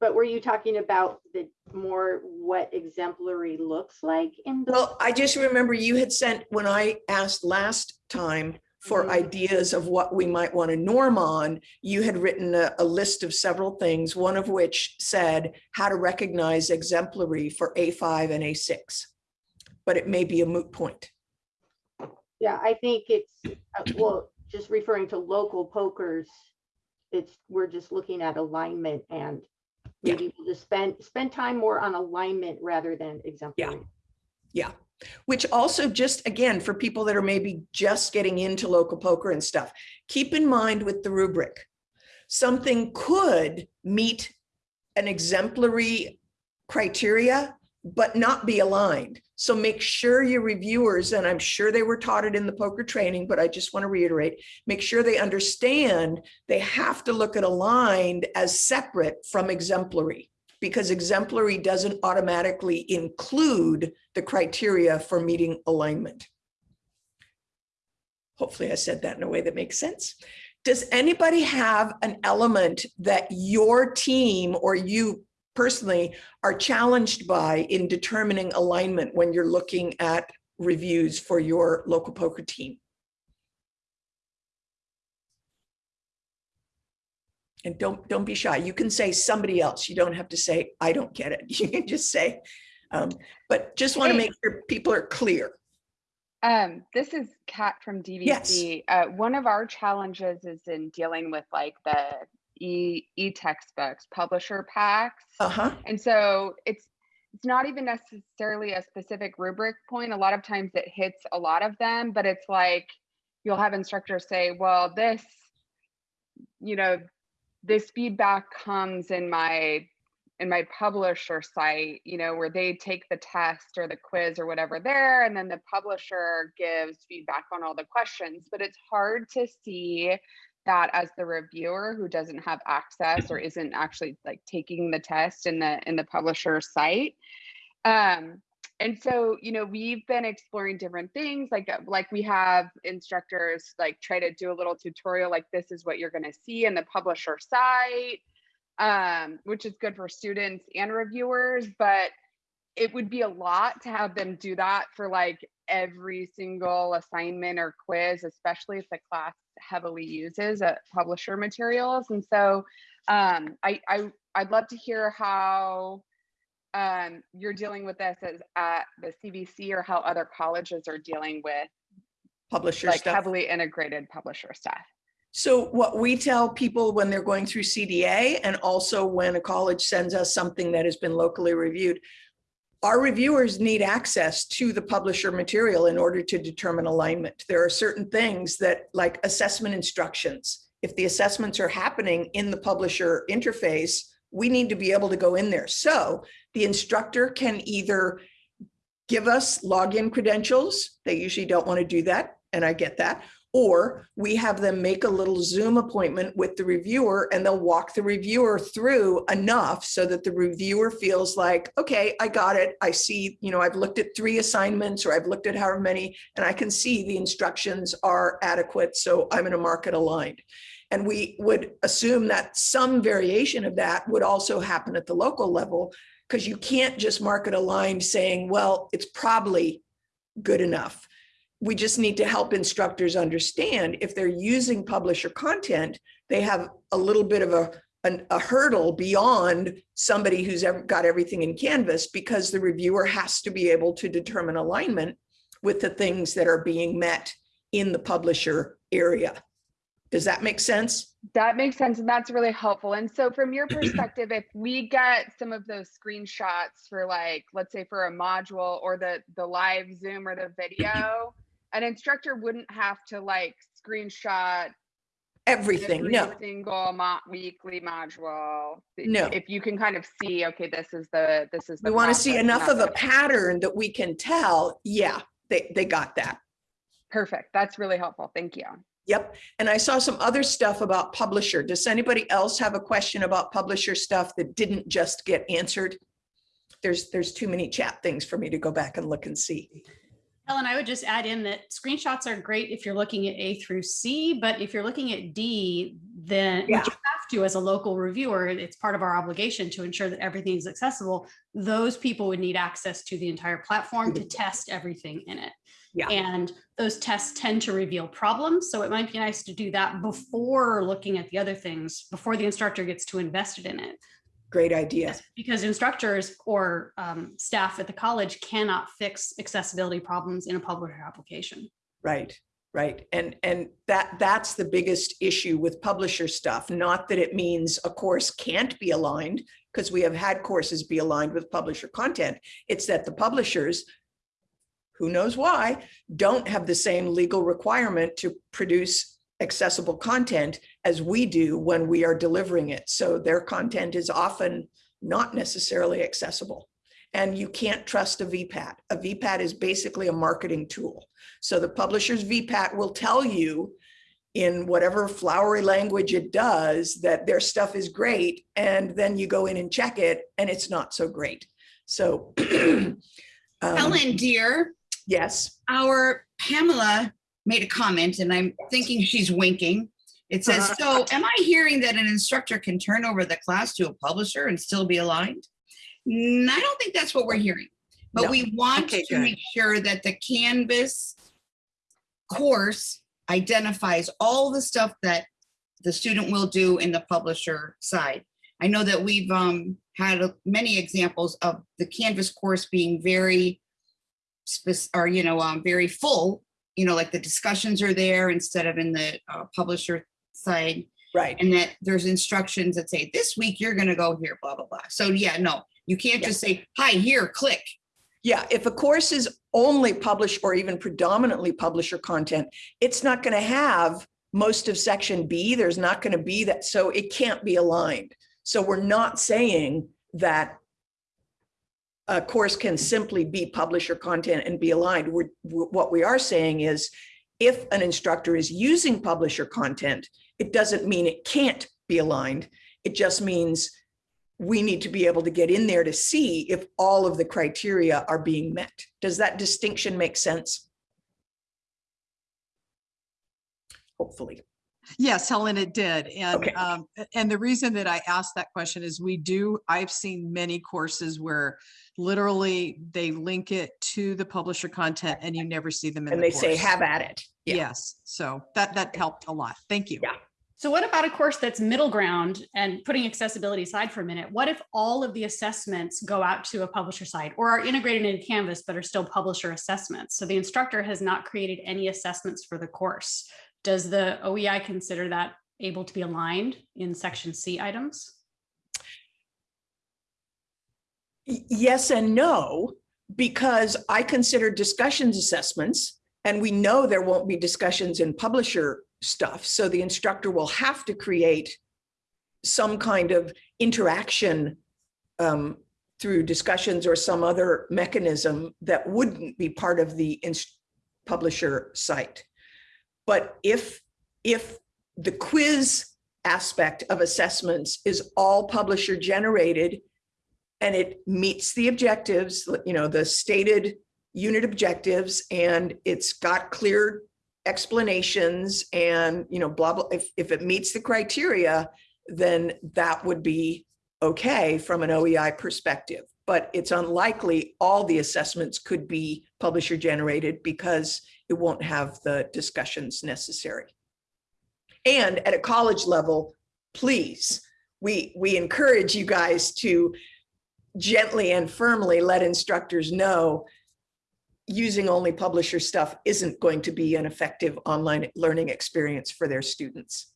But were you talking about the more what exemplary looks like in the? Well, I just remember you had sent, when I asked last time for Mhm. ideas of what we might want to norm on, you had written a, a list of several things, one of which said how to recognize exemplary for A5 and A6. But it may be a moot point. Yeah, I think it's, uh, well, just referring to local POCRs, it's, we're just looking at alignment and maybe we'll just spend, spend time more on alignment rather than exemplary. Yeah. Yeah. Which also just, again, for people that are maybe just getting into local POCR and stuff, keep in mind with the rubric, something could meet an exemplary criteria, but not be aligned. So make sure your reviewers, and I'm sure they were taught it in the POCR training, but I just want to reiterate, make sure they understand they have to look at aligned as separate from exemplary because exemplary doesn't automatically include the criteria for meeting alignment. Hopefully I said that in a way that makes sense. Does anybody have an element that your team or you personally are challenged by in determining alignment when you're looking at reviews for your local POCR team? And don't, don't be shy. You can say somebody else. You don't have to say, I don't get it. You can just say, um, but just want to make sure people are clear. Um, this is Kat from DVC. Uh, one of our challenges is in dealing with like the e e-textbooks, publisher packs. Uh-huh. And so it's it's not even necessarily a specific rubric point. A lot of times it hits a lot of them, but it's like you'll have instructors say, well, this, you know, this feedback comes in my in my publisher site, you know, where they take the test or the quiz or whatever there, and then the publisher gives feedback on all the questions. But it's hard to see that as the reviewer who doesn't have access or isn't actually like taking the test in the in the publisher site. Um, and so, you know, we've been exploring different things like uh, like we have instructors like try to do a little tutorial like this is what you're going to see in the publisher site um, which is good for students and reviewers, but it would be a lot to have them do that for like every single assignment or quiz, especially if the class heavily uses uh, publisher materials. And so um, I, I, I'd love to hear how um, you're dealing with this as at the CVC or how other colleges are dealing with Publisher like stuff. heavily integrated publisher stuff. So what we tell people when they're going through CDA and also when a college sends us something that has been locally reviewed, our reviewers need access to the publisher material in order to determine alignment. There are certain things that like assessment instructions. If the assessments are happening in the publisher interface, we need to be able to go in there. So the instructor can either give us login credentials. They usually don't want to do that, and I get that. Or we have them make a little Zoom appointment with the reviewer and they'll walk the reviewer through enough so that the reviewer feels like, okay, I got it. I see, you know, I've looked at three assignments or I've looked at however many, and I can see the instructions are adequate. So I'm in a market aligned. And we would assume that some variation of that would also happen at the local level because you can't just market aligned saying, well, it's probably good enough. We just need to help instructors understand if they're using publisher content, they have a little bit of a, an- a hurdle beyond somebody who's ever got everything in Canvas because the reviewer has to be able to determine alignment with the things that are being met in the publisher area. Does that make sense? That makes sense. And that's really helpful. And so from your perspective, if we get some of those screenshots for like, let's say for a module or the, the live Zoom or the video, an instructor wouldn't have to like screenshot everything, every no. Single mo- weekly module. No. If you can kind of see, okay, this is the, this is. We want to see enough of a pattern that we can tell, yeah, they, they got that. Perfect. That's really helpful. Thank you. Yep. And I saw some other stuff about publisher. Does anybody else have a question about publisher stuff that didn't just get answered? There's, there's too many chat things for me to go back and look and see. Helen, I would just add in that screenshots are great if you're looking at A through C, but if you're looking at D, then which you have to as a local reviewer, it's part of our obligation to ensure that everything is accessible. Those people would need access to the entire platform to test everything in it. Yeah. And those tests tend to reveal problems. So it might be nice to do that before looking at the other things, before the instructor gets too invested in it. Great idea. Because instructors or um, staff at the college cannot fix accessibility problems in a publisher application. Right, right. And, and that, that's the biggest issue with publisher stuff. Not that it means a course can't be aligned, because we have had courses be aligned with publisher content. It's that the publishers, who knows why, don't have the same legal requirement to produce accessible content as we do when we are delivering it. So their content is often not necessarily accessible. And you can't trust a VPAT. A VPAT is basically a marketing tool. So the publisher's VPAT will tell you in whatever flowery language it does that their stuff is great. And then you go in and check it and it's not so great. So. um, Helen, dear, Yes, our Pamela made a comment and I'm thinking she's winking. It says, Uh-huh. so am I hearing that an instructor can turn over the class to a publisher and still be aligned? I don't think that's what we're hearing, but No. we want Okay, to make sure that the Canvas course identifies all the stuff that the student will do in the publisher side. I know that we've um, had many examples of the Canvas course being very or, you know, um, very full, you know, like the discussions are there instead of in the uh, publisher side. Right. And that there's instructions that say, this week you're gonna go here, blah, blah, blah. So yeah, no, you can't just say, hi, here, click. Yeah, if a course is only published or even predominantly publisher content, it's not going to have most of section B. There's not going to be that, so it can't be aligned. So we're not saying that a course can simply be publisher content and be aligned. We're, what we are saying is if an instructor is using publisher content, it doesn't mean it can't be aligned. It just means we need to be able to get in there to see if all of the criteria are being met. Does that distinction make sense? Hopefully. Yes, Helen, it did. And, Okay. um, and the reason that I asked that question is we do, I've seen many courses where literally they link it to the publisher content and you never see them in And the they say, have at it. Yeah. Yes, so that, that helped a lot. Thank you. Yeah. So what about a course that's middle ground and putting accessibility aside for a minute? What if all of the assessments go out to a publisher site or are integrated into Canvas but are still publisher assessments? So the instructor has not created any assessments for the course. Does the OEI consider that able to be aligned in section C items? Yes and no, because I consider discussions assessments and we know there won't be discussions in publisher stuff. So the instructor will have to create some kind of interaction um, through discussions or some other mechanism that wouldn't be part of the publisher site. But if, if the quiz aspect of assessments is all publisher generated and it meets the objectives, you know, the stated unit objectives, and it's got clear explanations and, you know, blah, blah, if, if it meets the criteria, then that would be okay from an OEI perspective. But it's unlikely all the assessments could be publisher generated because it won't have the discussions necessary. And at a college level, please, we, we encourage you guys to gently and firmly let instructors know using only publisher stuff isn't going to be an effective online learning experience for their students.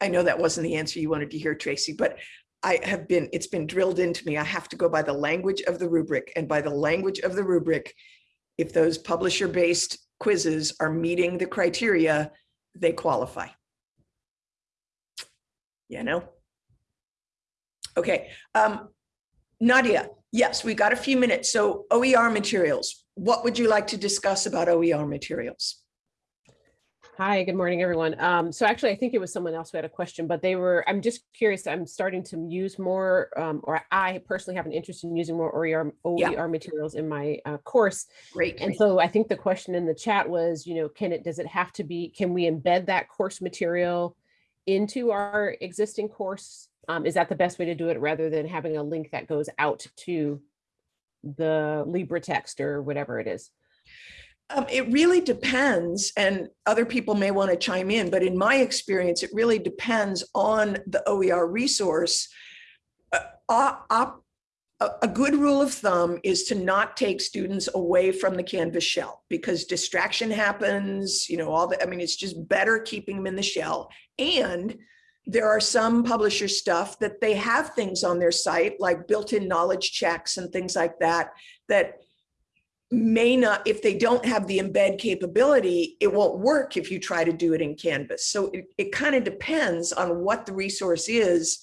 I know that wasn't the answer you wanted to hear, Tracy, but I have been, it's been drilled into me. I have to go by the language of the rubric and by the language of the rubric, if those publisher-based quizzes are meeting the criteria, they qualify. You know? Okay, um, Nadia, yes, we got a few minutes. So OER materials, what would you like to discuss about OER materials? Hi, good morning, everyone. Um, so actually, I think it was someone else who had a question, but they were, I'm just curious, I'm starting to use more, um, or I personally have an interest in using more OER, Yeah. Materials in my uh, course. Great. And so I think the question in the chat was, you know, can it, does it have to be, can we embed that course material into our existing course? Um, is that the best way to do it rather than having a link that goes out to the LibreText or whatever it is? Um, it really depends, and other people may want to chime in, but in my experience, it really depends on the OER resource. Uh, a good rule of thumb is to not take students away from the Canvas shell because distraction happens, you know, all the, I mean, it's just better keeping them in the shell. And there are some publisher stuff that they have things on their site like built-in knowledge checks and things like that, that may not, if they don't have the embed capability, it won't work if you try to do it in Canvas. So it, it kind of depends on what the resource is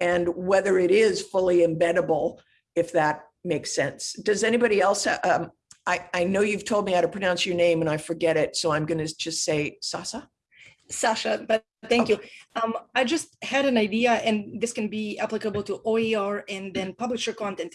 and whether it is fully embeddable, if that makes sense. Does anybody else, um, I, I know you've told me how to pronounce your name and I forget it, so I'm going to just say Sasa. Sasha, but thank you. Um, I just had an idea and this can be applicable to OER and then publisher content.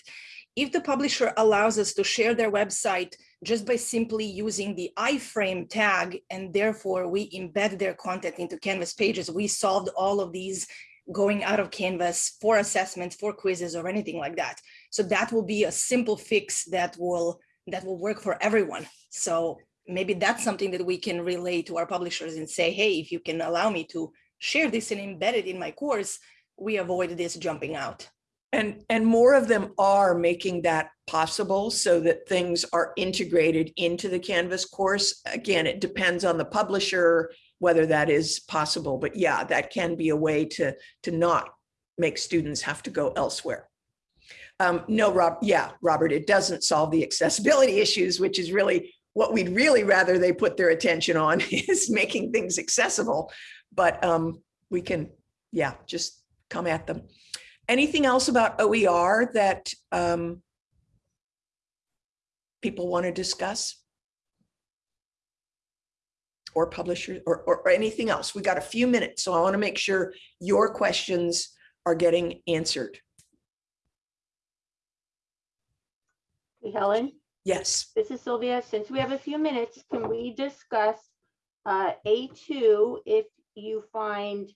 If the publisher allows us to share their website just by simply using the iframe tag and therefore we embed their content into Canvas pages, we solved all of these going out of Canvas for assessments, for quizzes or anything like that. So that will be a simple fix that will that will work for everyone. So maybe that's something that we can relay to our publishers and say, hey, if you can allow me to share this and embed it in my course, we avoid this jumping out. And, and more of them are making that possible so that things are integrated into the Canvas course. Again, it depends on the publisher, whether that is possible, but yeah, that can be a way to, to not make students have to go elsewhere. Um, no, Rob, yeah, Robert, it doesn't solve the accessibility issues, which is really what we'd really rather they put their attention on is making things accessible. But um, we can, yeah, just come at them. Anything else about OER that um, people want to discuss? Or publishers or, or, or anything else? We got a few minutes, so I want to make sure your questions are getting answered. Hey, Helen? Yes. This is Sylvia. Since we have a few minutes, can we discuss uh, A2 if you find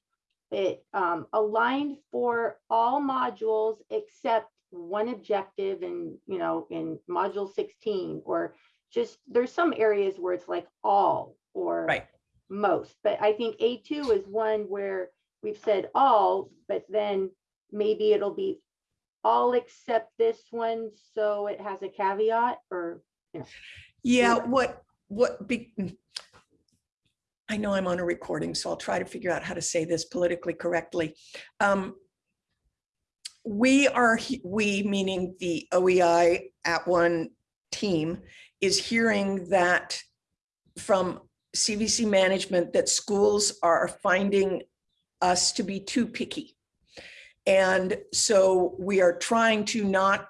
it um, aligned for all modules except one objective in, you know, in module 16 or just there's some areas where it's like all or right. most, but I think A2 is one where we've said all, but then maybe it'll be all except this one, so it has a caveat or, you know. Yeah, what, what, be, I know I'm on a recording, so I'll try to figure out how to say this politically correctly. Um, we are, we meaning the OEI @ONE team is hearing that from CVC management that schools are finding us to be too picky. And so we are trying to not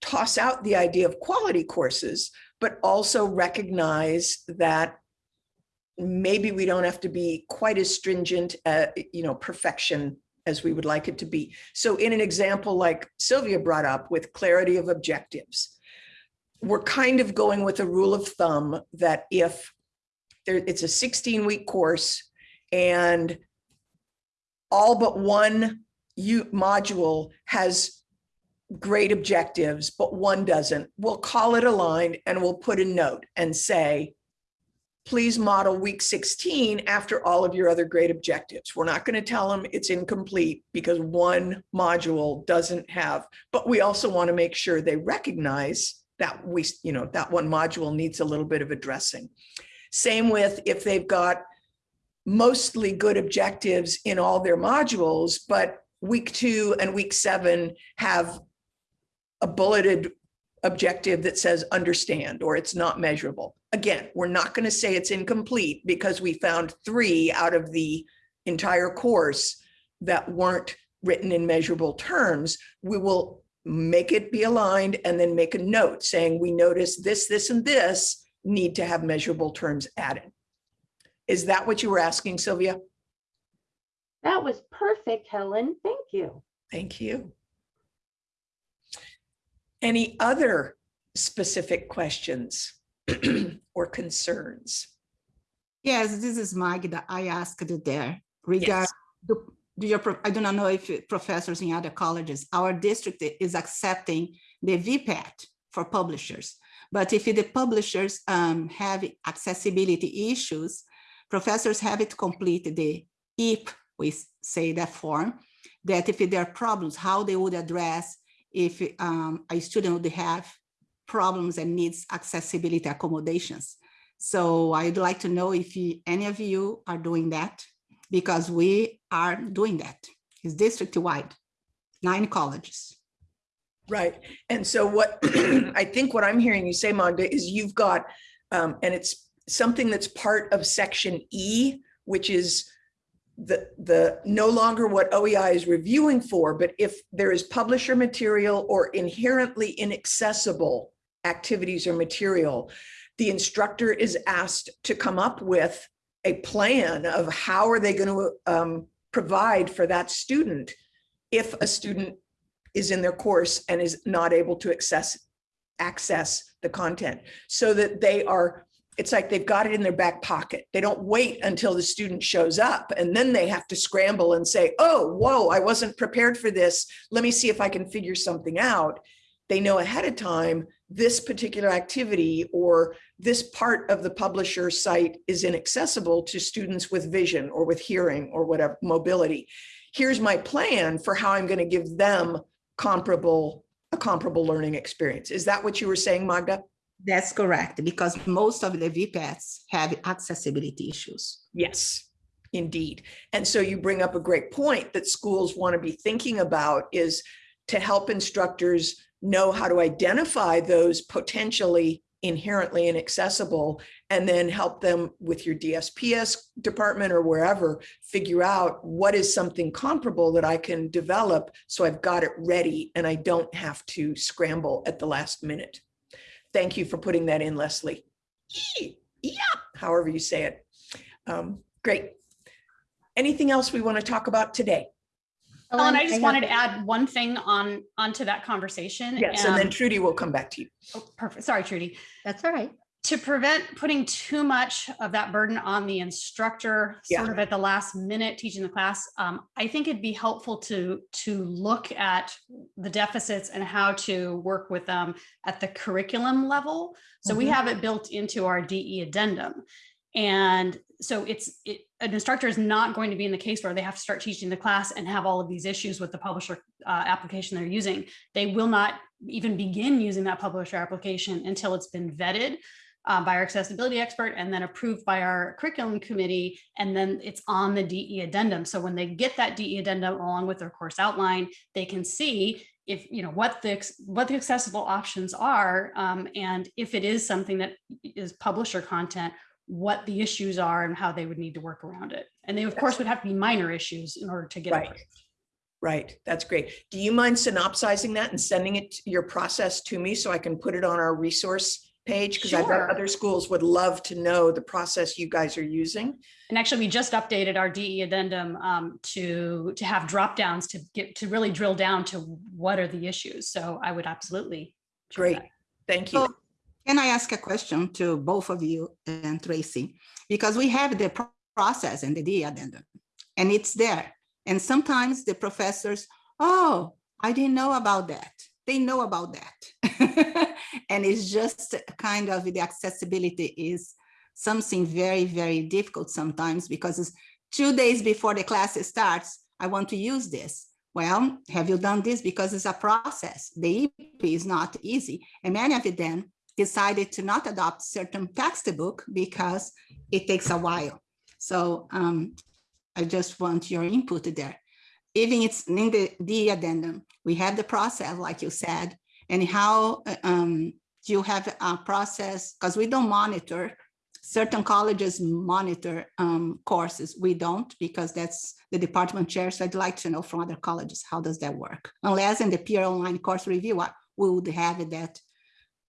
toss out the idea of quality courses, but also recognize that maybe we don't have to be quite as stringent at, you know, perfection as we would like it to be. So in an example like Sylvia brought up with clarity of objectives, we're kind of going with a rule of thumb that if there, it's a 16 week course and all but one module has great objectives, but one doesn't, we'll call it a line and we'll put a note and say, please model week 16 after all of your other great objectives. We're not going to tell them it's incomplete because one module doesn't have, but we also want to make sure they recognize that we, you know, that one module needs a little bit of addressing. Same with if they've got mostly good objectives in all their modules, but week two and week seven have a bulleted objective that says understand or it's not measurable. Again, we're not going to say it's incomplete because we found three out of the entire course that weren't written in measurable terms. We will make it be aligned and then make a note saying we notice this, this, and this need to have measurable terms added. Is that what you were asking, Sylvia? That was perfect, Helen. Thank you. Thank you. Any other specific questions or concerns? Yes, this is Magda. I asked it there regard do, do your, I do not know if professors in other colleges, our district is accepting the VPAT for publishers. But if the publishers um, have accessibility issues, professors have it complete the IP, we say that form, that if there are problems, how they would address if um, a student would have problems and needs accessibility accommodations. So I'd like to know if any of you are doing that, because we are doing that. It's district-wide, nine colleges. Right. And so what I think what I'm hearing you say, Magda, is you've got, um, and it's something that's part of section E, which is the, the no longer what OEI is reviewing for, but if there is publisher material or inherently inaccessible activities or material, the instructor is asked to come up with a plan of how are they going to um, provide for that student if a student is in their course and is not able to access access the content. So that they are it's like they've got it in their back pocket they don't wait until the student shows up and then they have to scramble and say oh whoa i wasn't prepared for this let me see if i can figure something out they know ahead of time this particular activity or this part of the publisher site is inaccessible to students with vision or with hearing or whatever mobility. Here's my plan for how I'm going to give them comparable a comparable learning experience. Is that what you were saying, Magda? That's correct, because most of the VPATs have accessibility issues. Yes, indeed. And so you bring up a great point that schools want to be thinking about is to help instructors know how to identify those potentially inherently inaccessible and then help them with your DSPS department or wherever figure out what is something comparable that I can develop so I've got it ready and I don't have to scramble at the last minute. Thank you for putting that in, Leslie. Yeah, however you say it. Um, great. Anything else we want to talk about today? Ellen, I just wanted to add one thing on onto that conversation. Yes, and then Um, Trudy will come back to you. Oh, perfect. Sorry, Trudy. That's all right. To prevent putting too much of that burden on the instructor, sort of at the last minute teaching the class, um, I think it'd be helpful to to look at the deficits and how to work with them at the curriculum level. So we Mhm. have it built into our DE addendum. And so it's, it, an instructor is not going to be in the case where they have to start teaching the class and have all of these issues with the publisher uh, application they're using. They will not even begin using that publisher application until it's been vetted uh, by our accessibility expert and then approved by our curriculum committee. And then it's on the DE addendum. So when they get that DE addendum along with their course outline, they can see if, you know, what the, what the accessible options are. um, and if it is something that is publisher content, what the issues are and how they would need to work around it. And they, of course, would have to be minor issues in order to get Right. approved. Right, that's great. Do you mind synopsizing that and sending it, your process to me so I can put it on our resource page? Because I bet other schools would love to know the process you guys are using. And actually, we just updated our DE addendum um, to, to have drop downs to get, to really drill down to what are the issues. So I would absolutely. Great, that. thank So you. Can I ask a question to both of you and Tracy? Because we have the process and the DE addendum, and it's there. And sometimes the professors, oh, I didn't know about that. They know about that. And it's just kind of the accessibility is something very, very difficult sometimes because it's two days before the class starts, I want to use this. Well, have you done this? Because it's a process. The EP is not easy. And many of them decided to not adopt certain textbook because it takes a while. So um, I just want your input there. Even it's in the, the addendum, we have the process, like you said, And how uh, um, do you have a process? Because we don't monitor, certain colleges monitor um, courses. We don't because that's the department chair. So I'd like to know from other colleges, how does that work? Unless in the peer online course review, we would have that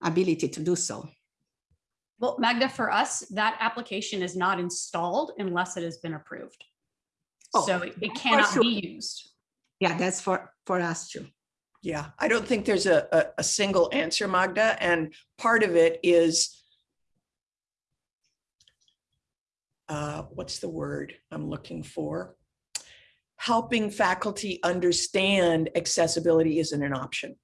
ability to do so. Well, Magda, for us, that application is not installed unless it has been approved. Oh, So it it cannot sure. be used. Yeah, that's for, for us too. Yeah, I don't think there's a, a, a single answer, Magda, and part of it is uh, what's the word I'm looking for? Helping faculty understand accessibility isn't an option.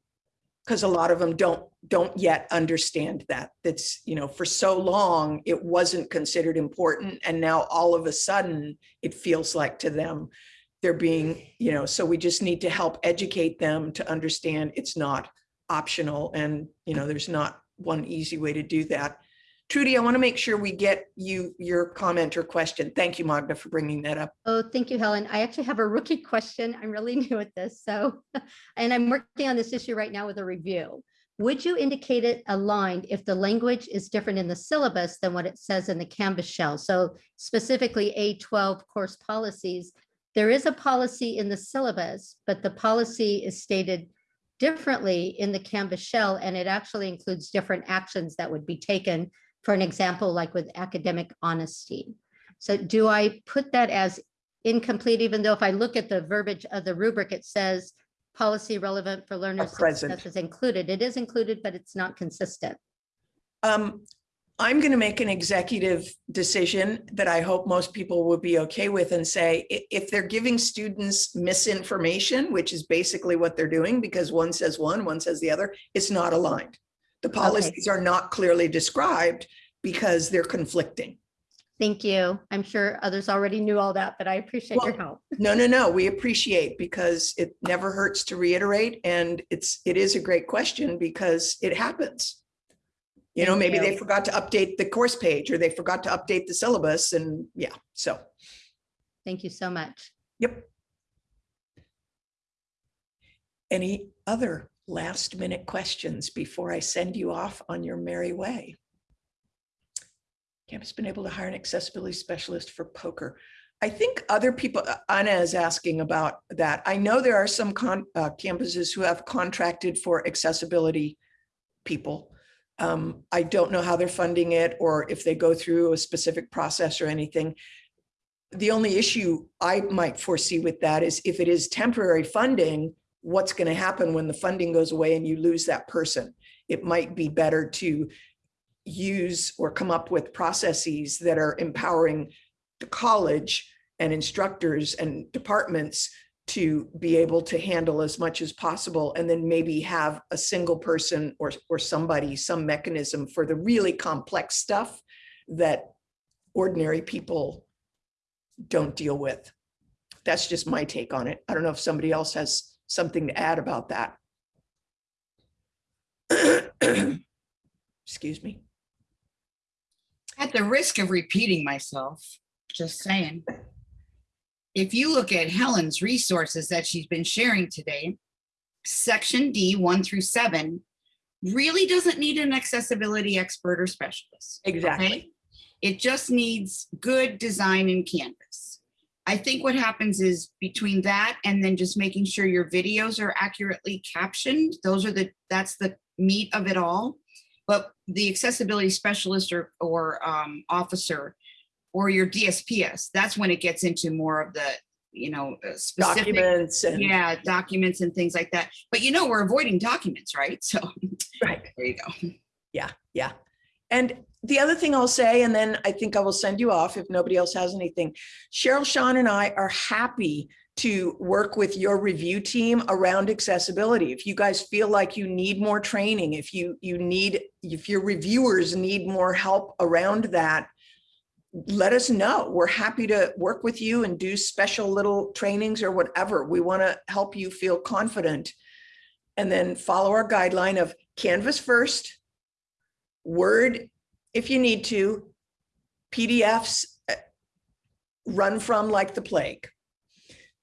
Because a lot of them don't, don't yet understand that. That's, you know, for so long, it wasn't considered important. And now all of a sudden, it feels like to them, they're being, you know, so we just need to help educate them to understand it's not optional. And, you know, there's not one easy way to do that. Trudy, I want to make sure we get you your comment or question. Thank you, Magda, for bringing that up. Oh, thank you, Helen. I actually have a rookie question. I'm really new at this, so, and I'm working on this issue right now with a review. Would you indicate it aligned if the language is different in the syllabus than what it says in the Canvas shell? So specifically A12 course policies, there is a policy in the syllabus, but the policy is stated differently in the Canvas shell, and it actually includes different actions that would be taken. For an example, like with academic honesty. So do I put that as incomplete, even though if I look at the verbiage of the rubric, it says policy relevant for learners present. success is included. It is included, but it's not consistent. Um, I'm going to make an executive decision that I hope most people will be okay with and say, if they're giving students misinformation, which is basically what they're doing, because one says one, one says the other, it's not aligned. The policies are not clearly described because they're conflicting. Thank you. I'm sure others already knew all that, but I appreciate your help. No, no, no, we appreciate because it never hurts to reiterate and it's, it is a great question because it happens. You know, Thank maybe they forgot to update the course page or they forgot to update the syllabus and yeah, so, Thank you so much. yep. Any other last minute questions before I send you off on your merry way? Campus been able to hire an accessibility specialist for POCR. I think other people, uh, Anna is asking about that. I know there are some con, uh, campuses who have contracted for accessibility people. Um, I don't know how they're funding it or if they go through a specific process or anything. The only issue I might foresee with that is if it is temporary funding, what's going to happen when the funding goes away and you lose that person? It might be better to use or come up with processes that are empowering the college and instructors and departments to be able to handle as much as possible and then maybe have a single person or, or somebody, some mechanism for the really complex stuff that ordinary people don't deal with. That's just my take on it. I don't know if somebody else has something to add about that. Excuse me. At the risk of repeating myself, just saying. If you look at Helen's resources that she's been sharing today, section D, one through seven, really doesn't need an accessibility expert or specialist. Exactly. okay? It just needs good design in Canvas. I think what happens is between that and then just making sure your videos are accurately captioned, those are the, that's the meat of it all. But the accessibility specialist or, or um, officer or your DSPS, that's when it gets into more of the, you know, uh, specific. Documents and- Yeah, documents and things like that. But you know, we're avoiding documents, right? So. Right. There you go. Yeah, yeah. And the other thing I'll say, and then I think I will send you off if nobody else has anything. Cheryl, Sean and I are happy to work with your review team around accessibility. If you guys feel like you need more training, if you you need, if your reviewers need more help around that, let us know. We're happy to work with you and do special little trainings or whatever. We want to help you feel confident. And then follow our guideline of Canvas first, Word if you need to, PDFs uh, run from like the plague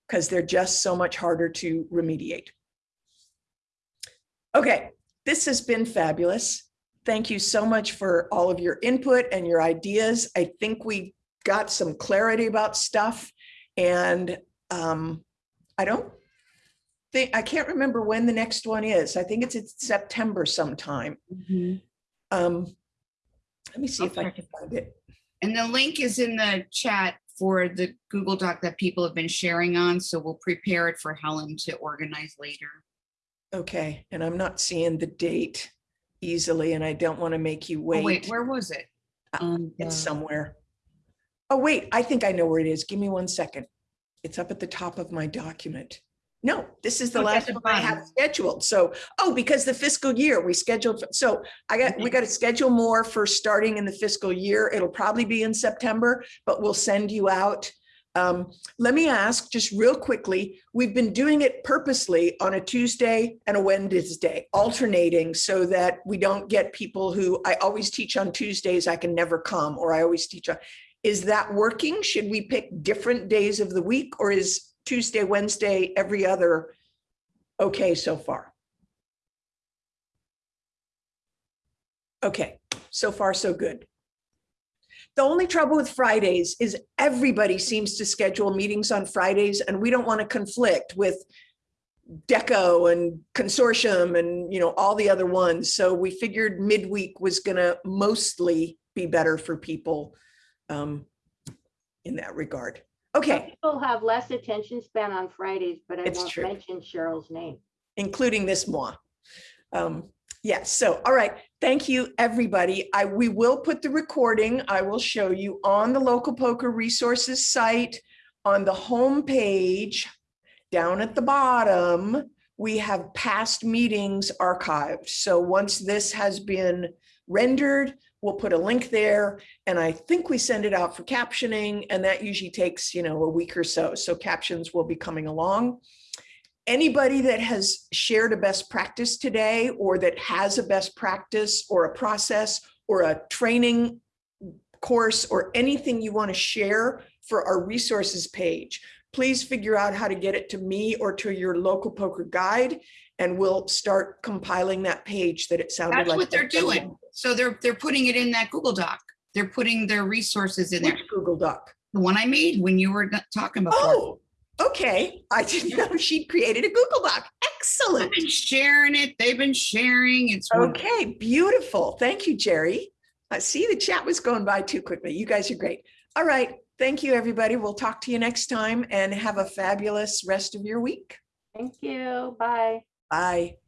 because they're just so much harder to remediate. Okay, this has been fabulous. Thank you so much for all of your input and your ideas. I think we got some clarity about stuff and um, I don't think, I can't remember when the next one is. I think it's in September sometime. Um, let me see if I can find it. And the link is in the chat for the Google Doc that people have been sharing on, so we'll prepare it for Helen to organize later. Okay, and I'm not seeing the date easily and I don't want to make you wait. Oh, wait. wait, where was it? Um, It's the- somewhere. Oh, wait, I think I know where it is. Give me one second. It's up at the top of my document. No, this is the last one I have scheduled. So, oh, because the fiscal year we scheduled, so I got, we got to schedule more for starting in the fiscal year. It'll probably be in September, but we'll send you out. Um, let me ask just real quickly, we've been doing it purposely on a Tuesday and a Wednesday, alternating so that we don't get people who, I always teach on Tuesdays, I can never come, or I always teach on. Is that working? Should we pick different days of the week or is Tuesday, Wednesday, every other okay so far? Okay, so far so good. The only trouble with Fridays is everybody seems to schedule meetings on Fridays and we don't want to conflict with DECO and consortium and, you know, all the other ones. So we figured midweek was gonna mostly be better for people um, in that regard. Okay, People have less attention span on Fridays, but I It's won't true. mention Cheryl's name. including this moi. Um, yes, so, all right, thank you, everybody. I, we will put the recording, I will show you on the local POCR resources site, on the home page, down at the bottom, we have past meetings archived. So once this has been rendered, we'll put a link there. And I think we send it out for captioning and that usually takes, you know, a week or so. So captions will be coming along anybody that has shared a best practice today or that has a best practice or a process or a training course or anything you want to share for our resources page, please figure out how to get it to me or to your local POCR guide and we'll start compiling that page that it sounded like. That's what they're doing. So they're, they're putting it in that Google Doc. They're putting their resources in there. Which Google Doc? The one I made when you were talking before. Oh, okay. I didn't know she'd created a Google Doc. Excellent. I've been sharing it. They've been sharing. It's wonderful. Okay, beautiful. Thank you, Jerry. I see the chat was going by too quickly. You guys are great. All right. Thank you, everybody. We'll talk to you next time and have a fabulous rest of your week. Thank you. Bye. Bye.